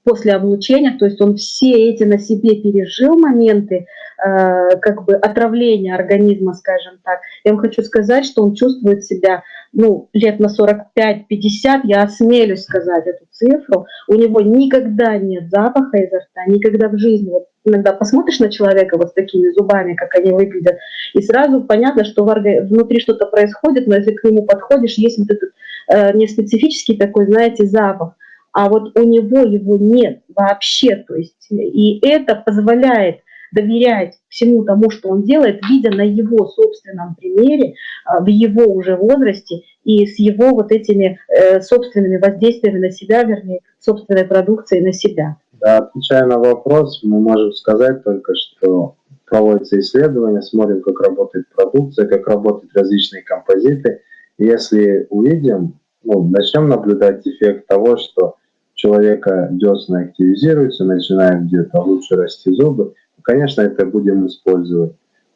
после облучения, то есть он все эти на себе пережил моменты, э, как бы отравления организма, скажем так. Я вам хочу сказать, что он чувствует себя, ну, лет на 45-50, я осмелюсь сказать эту цифру, у него никогда нет запаха изо рта, никогда в жизни. Вот иногда посмотришь на человека вот с такими зубами, как они выглядят, и сразу понятно, что внутри что-то происходит, но если к нему подходишь, есть вот этот э, не специфический такой, знаете, запах а вот у него его нет вообще. То есть, и это позволяет доверять всему тому, что он делает, видя на его собственном примере, а, в его уже возрасте и с его вот этими э, собственными воздействиями на себя, вернее, собственной продукцией на себя. Да, отвечая на вопрос, мы можем сказать только, что проводятся исследования, смотрим, как работает продукция, как работают различные композиты. Если увидим, ну, начнем наблюдать эффект того, что человека десны активизируются, начинают где-то лучше расти зубы, конечно, это будем использовать.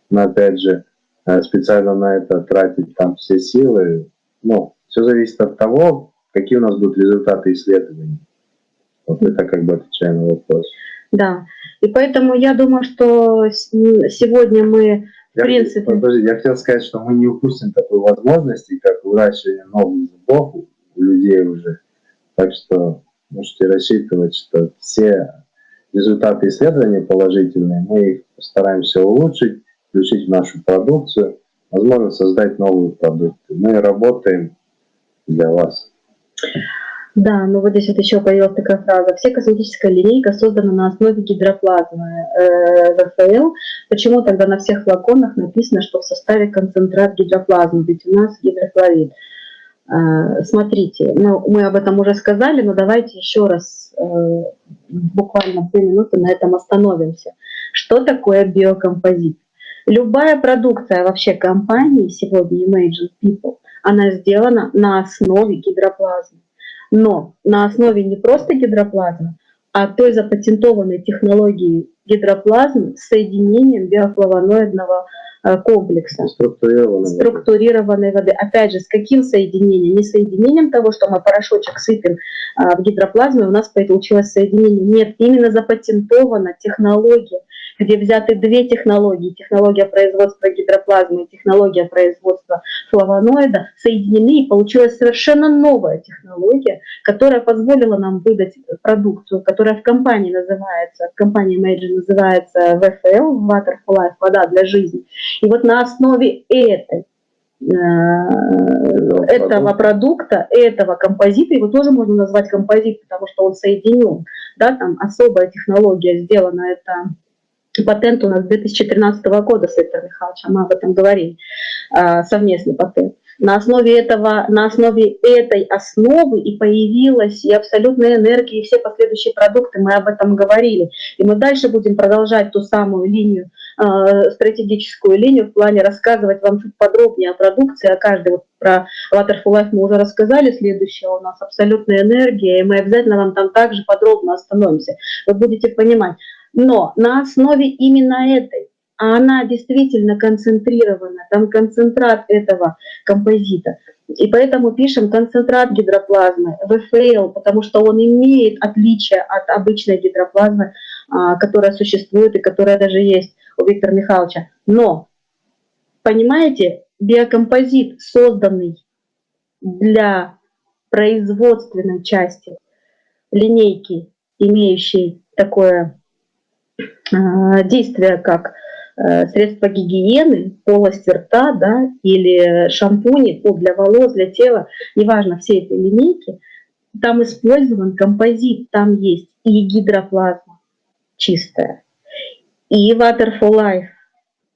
Но опять же, э, специально на это тратить там все силы, ну, все зависит от того, какие у нас будут результаты исследований. Вот это как бы отвечая на вопрос. Да, и поэтому я думаю, что сегодня мы, в я, принципе... Подожди, я хотел сказать, что мы не упустим такой возможности, как выращивание новых зубов у людей уже. Так что можете рассчитывать, что все результаты исследований положительные, мы их постараемся улучшить, включить в нашу продукцию, возможно, создать новые продукты. Мы работаем для вас. Да, ну вот здесь вот еще появилась такая фраза. Все косметическая линейка создана на основе гидроплазмы э. Почему тогда на всех флаконах написано, что в составе концентрат гидроплазмы? Ведь у нас гидрохлорид. Э, смотрите, ну, мы об этом уже сказали, но давайте еще раз э, буквально две минуты на этом остановимся. Что такое биокомпозит? Любая продукция вообще компании сегодня Imagine People, она сделана на основе гидроплазмы но на основе не просто гидроплазмы, а той запатентованной технологии гидроплазмы с соединением биофлавоноидного комплекса. Структурированной, структурированной воды. Опять же, с каким соединением? Не соединением того, что мы порошочек сыпем а, в гидроплазме, у нас получилось соединение. Нет, именно запатентована технология где взяты две технологии, технология производства гидроплазмы и технология производства флавоноида, соединены и получилась совершенно новая технология, которая позволила нам выдать продукцию, которая в компании называется, в компании называется VFL, Water for Life, вода для жизни. И вот на основе этой э, этого продукта, этого композита, его тоже можно назвать композит, потому что он соединен, да, там особая технология сделана, это Патент у нас 2013 года с Виктором Михайловичем, мы об этом говорили, а, совместный патент. На основе, этого, на основе этой основы и появилась и абсолютная энергия, и все последующие продукты, мы об этом говорили. И мы дальше будем продолжать ту самую линию, стратегическую линию в плане рассказывать вам чуть подробнее о продукции, о каждой. Вот про Waterful Life мы уже рассказали, следующее у нас абсолютная энергия, и мы обязательно вам там также подробно остановимся. Вы будете понимать, но на основе именно этой, а она действительно концентрирована, там концентрат этого композита. И поэтому пишем концентрат гидроплазмы, ВФЛ, потому что он имеет отличие от обычной гидроплазмы, которая существует и которая даже есть у Виктора Михайловича. Но, понимаете, биокомпозит, созданный для производственной части линейки, имеющей такое а, действия как э, средства гигиены, полость рта да, или шампуни для волос, для тела, неважно, все эти линейки, там использован композит, там есть и гидроплазма чистая, и Water for Life.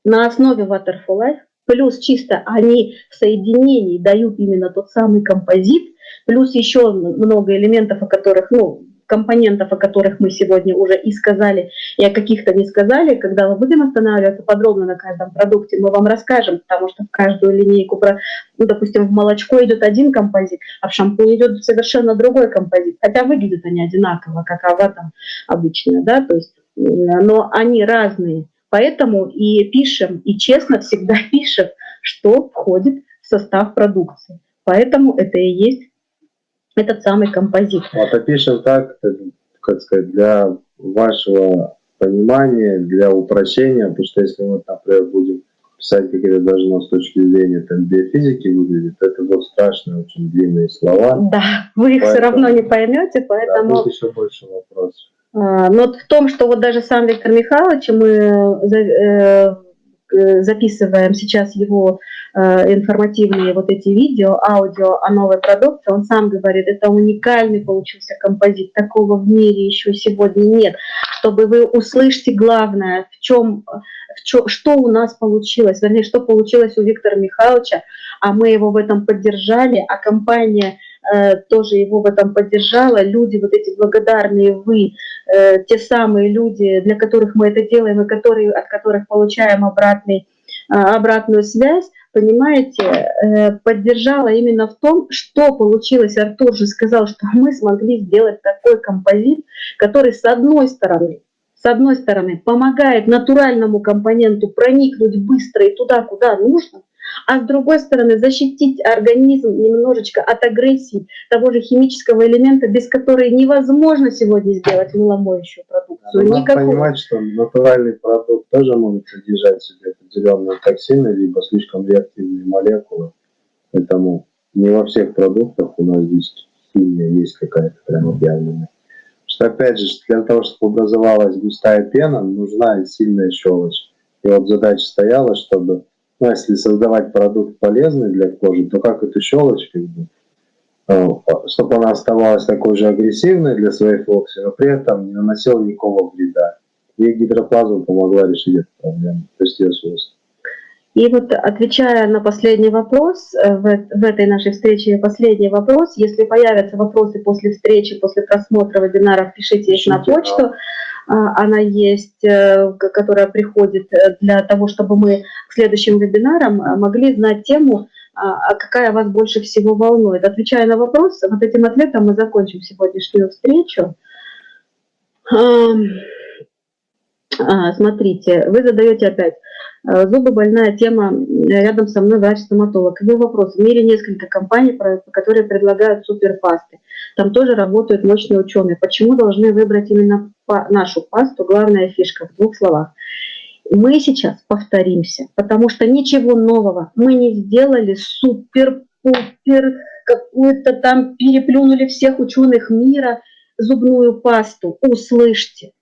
На основе Water for Life плюс чисто они в соединении дают именно тот самый композит, плюс еще много элементов, о которых, ну, компонентов, о которых мы сегодня уже и сказали, и о каких-то не сказали. Когда мы будем останавливаться подробно на каждом продукте, мы вам расскажем, потому что в каждую линейку, про, ну, допустим, в молочко идет один композит, а в шампунь идет совершенно другой композит. Хотя выглядят они одинаково, как этом обычно, да, то есть, э, но они разные. Поэтому и пишем, и честно всегда [laughs] пишем, что входит в состав продукции. Поэтому это и есть этот самый композит. Вот опишем так, как сказать, для вашего понимания, для упрощения, потому что если мы, например, будем писать, как это должно с точки зрения там, биофизики выглядит, это будут страшные, очень длинные слова. Да, вы их поэтому, все равно не поймете, поэтому... Да, будет еще больше вопросов. А, но в том, что вот даже сам Виктор Михайлович, мы э, Э, записываем сейчас его э, информативные вот эти видео, аудио о новой продукции, он сам говорит, это уникальный получился композит, такого в мире еще сегодня нет. Чтобы вы услышите главное, в чем, в чем, что у нас получилось, вернее, что получилось у Виктора Михайловича, а мы его в этом поддержали, а компания Э, тоже его в этом поддержала. Люди, вот эти благодарные вы, э, те самые люди, для которых мы это делаем и которые, от которых получаем обратный, э, обратную связь, понимаете, поддержала именно в том, что получилось. Артур же сказал, что [laughs] мы смогли сделать такой композит, который с одной стороны с одной стороны, помогает натуральному компоненту проникнуть быстро и туда, куда нужно, а с другой стороны защитить организм немножечко от агрессии того же химического элемента, без которой невозможно сегодня сделать мыломоющую продукцию. Надо Никакого. понимать, что натуральный продукт тоже может содержать в себе определенные токсины, либо слишком реактивные молекулы. Поэтому не во всех продуктах у нас здесь химия есть какая-то прям объявленная. Что опять же, для того, чтобы образовалась густая пена, нужна сильная щелочь. И вот задача стояла, чтобы ну, если создавать продукт полезный для кожи, то как эту щелочь, как э, чтобы она оставалась такой же агрессивной для своей флокси, но при этом не наносила никакого вреда. И гидроплазма помогла решить эту проблему, то есть ее свойства. И вот отвечая на последний вопрос, э, в, в этой нашей встрече последний вопрос, если появятся вопросы после встречи, после просмотра вебинара, пишите их на почту. А, она есть, э, которая приходит э, для того, чтобы мы к следующим вебинарам могли знать тему, а, а какая вас больше всего волнует. Отвечая на вопрос, вот этим ответом мы закончим сегодняшнюю встречу. Смотрите, вы задаете опять. Э, зубы больная тема, рядом со мной врач-стоматолог. Его вопрос. В мире несколько компаний, которые предлагают суперпасты. Там тоже работают мощные ученые. Почему должны выбрать именно нашу пасту? Главная фишка в двух словах. Мы сейчас повторимся, потому что ничего нового мы не сделали супер-пупер, какую-то там переплюнули всех ученых мира зубную пасту. Услышьте.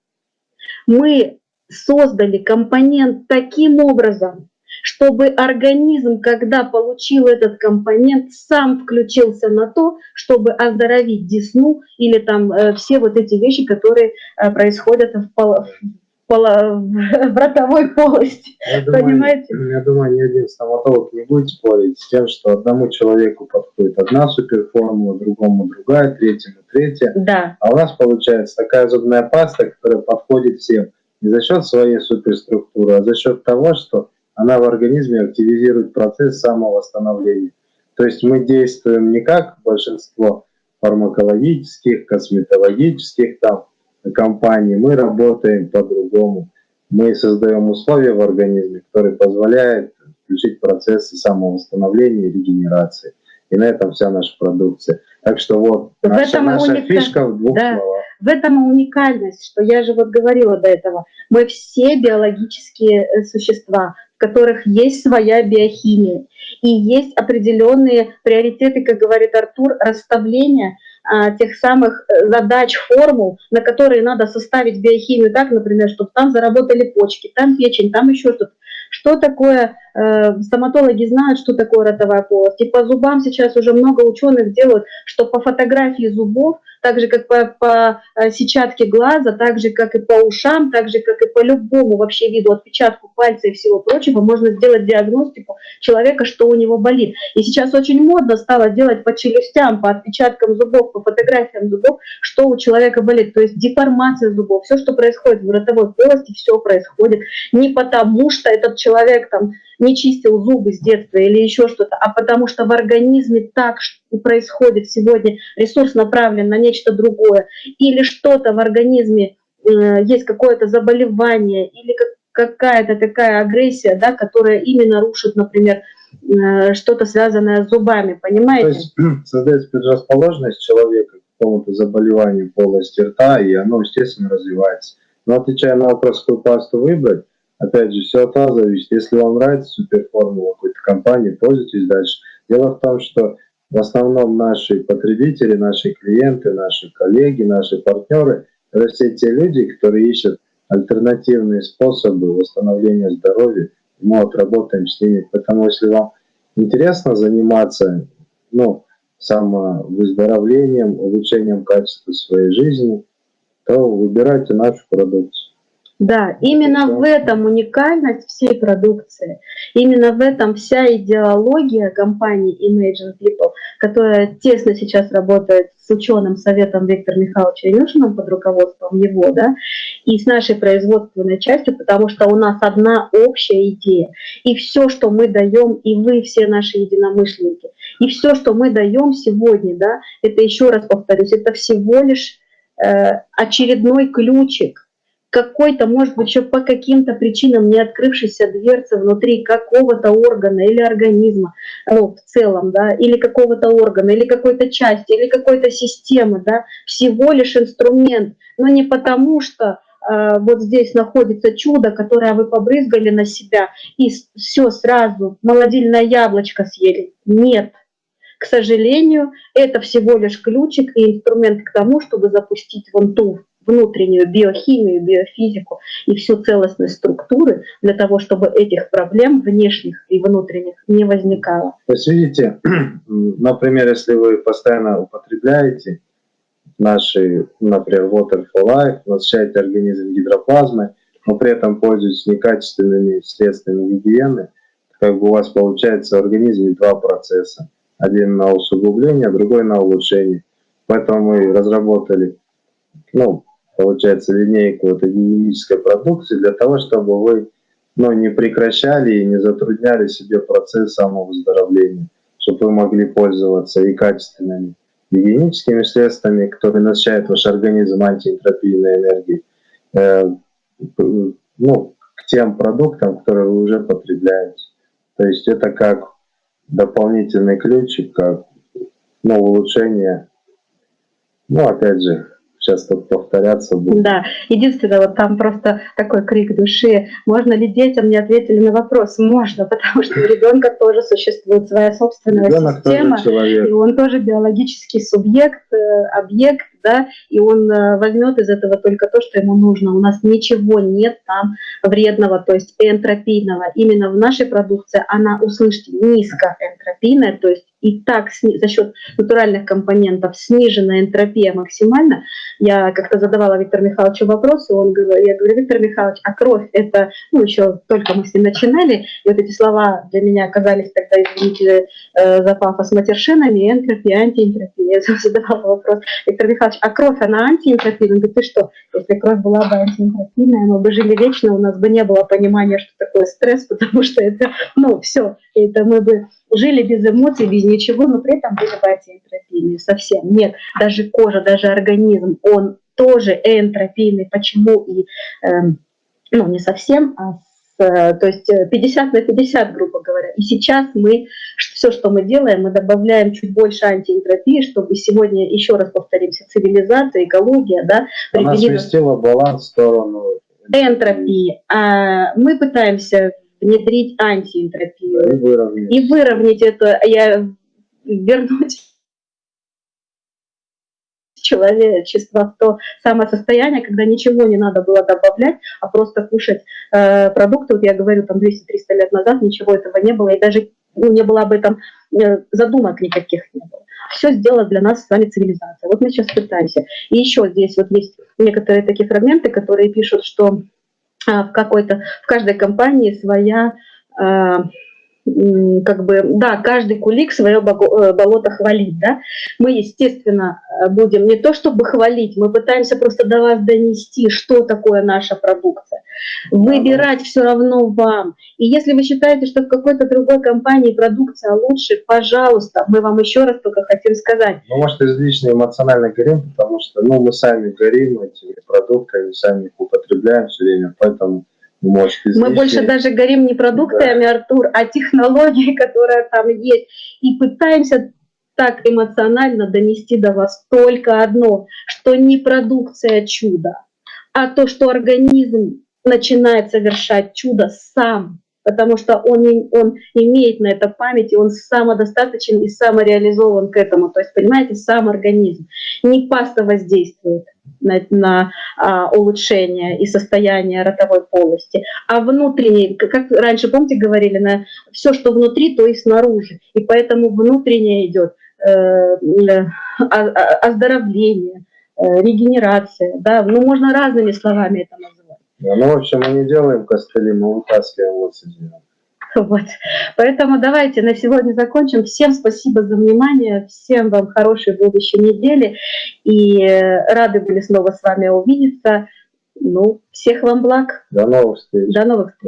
Мы создали компонент таким образом, чтобы организм, когда получил этот компонент, сам включился на то, чтобы оздоровить десну или там э, все вот эти вещи, которые э, происходят в, пол, в, пол, в ротовой полости. Я Понимаете? Думаю, я думаю, ни один стоматолог не будет спорить с тем, что одному человеку подходит одна суперформула, другому другая, третьему третья. Да. А у нас получается такая зубная паста, которая подходит всем не за счет своей суперструктуры, а за счет того, что она в организме активизирует процесс самовосстановления. То есть мы действуем не как большинство фармакологических, косметологических там компаний, мы работаем по-другому. Мы создаем условия в организме, которые позволяют включить процессы самовосстановления и регенерации. И на этом вся наша продукция. Так что вот в наша, наша фишка в двух да. словах. В этом уникальность, что я же вот говорила до этого. Мы все биологические э, существа, в которых есть своя биохимия. И есть определенные приоритеты, как говорит Артур, расставления а, тех самых э, задач, формул, на которые надо составить биохимию так, например, чтобы там заработали почки, там печень, там еще что-то. Что такое, э, стоматологи знают, что такое ротовая полость. И по зубам сейчас уже много ученых делают, что по фотографии зубов так же, как по, по э, сетчатке глаза, так же, как и по ушам, так же, как и по любому вообще виду отпечатку пальца и всего прочего, можно сделать диагностику человека, что у него болит. И сейчас очень модно стало делать по челюстям, по отпечаткам зубов, по фотографиям зубов, что у человека болит. То есть деформация зубов, все, что происходит в ротовой полости, все происходит не потому, что этот человек там не чистил зубы с детства или еще что-то, а потому что в организме так происходит сегодня, ресурс направлен на нечто другое, или что-то в организме, э, есть какое-то заболевание, или какая-то такая агрессия, да, которая именно рушит, например, э, что-то связанное с зубами, понимаете? То есть [clears throat] создается предрасположенность человека к какому-то заболеванию полости рта, и оно, естественно, развивается. Но отвечая на вопрос, какую пасту выбрать, Опять же, все от вас зависит. Если вам нравится суперформула какой-то компании, пользуйтесь дальше. Дело в том, что в основном наши потребители, наши клиенты, наши коллеги, наши партнеры – это все те люди, которые ищут альтернативные способы восстановления здоровья. Мы вот работаем с ними. Поэтому если вам интересно заниматься ну, самовыздоровлением, улучшением качества своей жизни, то выбирайте нашу продукцию. Да, именно в этом уникальность всей продукции, именно в этом вся идеология компании Imagine People, которая тесно сейчас работает с ученым советом Виктора Михайловича Илюшиным под руководством его, да, и с нашей производственной частью, потому что у нас одна общая идея. И все, что мы даем, и вы все наши единомышленники, и все, что мы даем сегодня, да, это еще раз повторюсь, это всего лишь э, очередной ключик какой-то, может быть, еще по каким-то причинам не открывшейся дверцы внутри какого-то органа или организма, ну, в целом, да, или какого-то органа, или какой-то части, или какой-то системы, да, всего лишь инструмент, но не потому что э, вот здесь находится чудо, которое вы побрызгали на себя, и все сразу, молодильное яблочко съели. Нет. К сожалению, это всего лишь ключик и инструмент к тому, чтобы запустить вон ту внутреннюю биохимию, биофизику и всю целостность структуры для того, чтобы этих проблем внешних и внутренних не возникало. То есть видите, [clears throat] например, если вы постоянно употребляете наши, например, Water for Life, насыщаете организм гидроплазмой, но при этом пользуетесь некачественными средствами гигиены, как бы у вас получается в организме два процесса. Один на усугубление, другой на улучшение. Поэтому мы разработали ну, получается, линейку этой гигиенической продукции для того, чтобы вы ну, не прекращали и не затрудняли себе процесс самовыздоровления, чтобы вы могли пользоваться и качественными гигиеническими средствами, которые насыщают ваш организм антиэнтропийной энергией, э, ну, к тем продуктам, которые вы уже потребляете. То есть это как дополнительный ключик, как ну, улучшение, ну, опять же, тут повторяться будет. Да, единственное, вот там просто такой крик души. Можно ли детям не ответили на вопрос? Можно, [laughs] потому что у ребенка тоже существует своя собственная Ребенок система, и он тоже биологический субъект, э, объект, да, и он э, возьмет из этого только то, что ему нужно. У нас ничего нет там вредного, то есть энтропийного. Именно в нашей продукции она, услышьте, низкоэнтропийная, то есть и так за счет натуральных компонентов снижена энтропия максимально. Я как-то задавала Виктору Михайловичу вопрос, и он говорит, я говорю, Виктор Михайлович, а кровь это, ну еще только мы с ним начинали, и вот эти слова для меня оказались тогда, извините э, за пафос, матершинами, энтропия, антиэнтропия. Я [laughs] задавала вопрос, Виктор Михайлович, а кровь, она антиэнтропийная? Он говорит, ты что, если кровь была бы антиэнтропийная, мы бы жили вечно, у нас бы не было понимания, что такое стресс, [laughs] потому что это, ну, все, это мы бы жили без эмоций, без ничего, но при этом были бы антиэнтропийные совсем. Нет, даже кожа, даже организм, он тоже энтропийный. Почему и, э, ну, не совсем, а с, э, то есть 50 на 50, грубо говоря. И сейчас мы, все, что мы делаем, мы добавляем чуть больше антиэнтропии, чтобы сегодня, еще раз повторимся, цивилизация, экология, да, Она сместила баланс в сторону энтропии. А мы пытаемся внедрить антиэнтропию. И выровнять. И выровнять это, я вернуть человечество в то самое состояние, когда ничего не надо было добавлять, а просто кушать э, продукты. Вот я говорю, там 200-300 лет назад ничего этого не было, и даже ну, не было об этом э, задумок никаких не было. Все сделала для нас с вами цивилизация. Вот мы сейчас пытаемся. И еще здесь вот есть некоторые такие фрагменты, которые пишут, что а, в какой-то, в каждой компании своя а, как бы, да, каждый кулик свое э, болото хвалит, да. Мы, естественно, будем не то чтобы хвалить, мы пытаемся просто до вас донести, что такое наша продукция. Выбирать все равно вам. И если вы считаете, что в какой-то другой компании продукция лучше, пожалуйста, мы вам еще раз только хотим сказать. Ну, может, излишне эмоционально горим, потому что, ну, мы сами горим этими продуктами, сами их употребляем все время, поэтому может, Мы больше даже горим не продуктами, да. Артур, а технологией, [laughs] которая там есть. И пытаемся так эмоционально донести до вас только одно, что не продукция чуда, а то, что организм начинает совершать чудо сам, потому что он, он имеет на это память, и он самодостаточен и самореализован к этому. То есть, понимаете, сам организм. Не паста воздействует на, на а, улучшение и состояние ротовой полости, а внутренний, как раньше, помните, говорили, на все, что внутри, то и снаружи. И поэтому внутреннее идет э, э, оздоровление, э, регенерация. Да? Ну, можно разными словами это назвать. Ну, в общем, мы не делаем костыли, мы вытаскиваем вот Вот. Поэтому давайте на сегодня закончим. Всем спасибо за внимание, всем вам хорошей будущей недели. И э, рады были снова с вами увидеться. Ну, всех вам благ. До новых встреч. До новых встреч.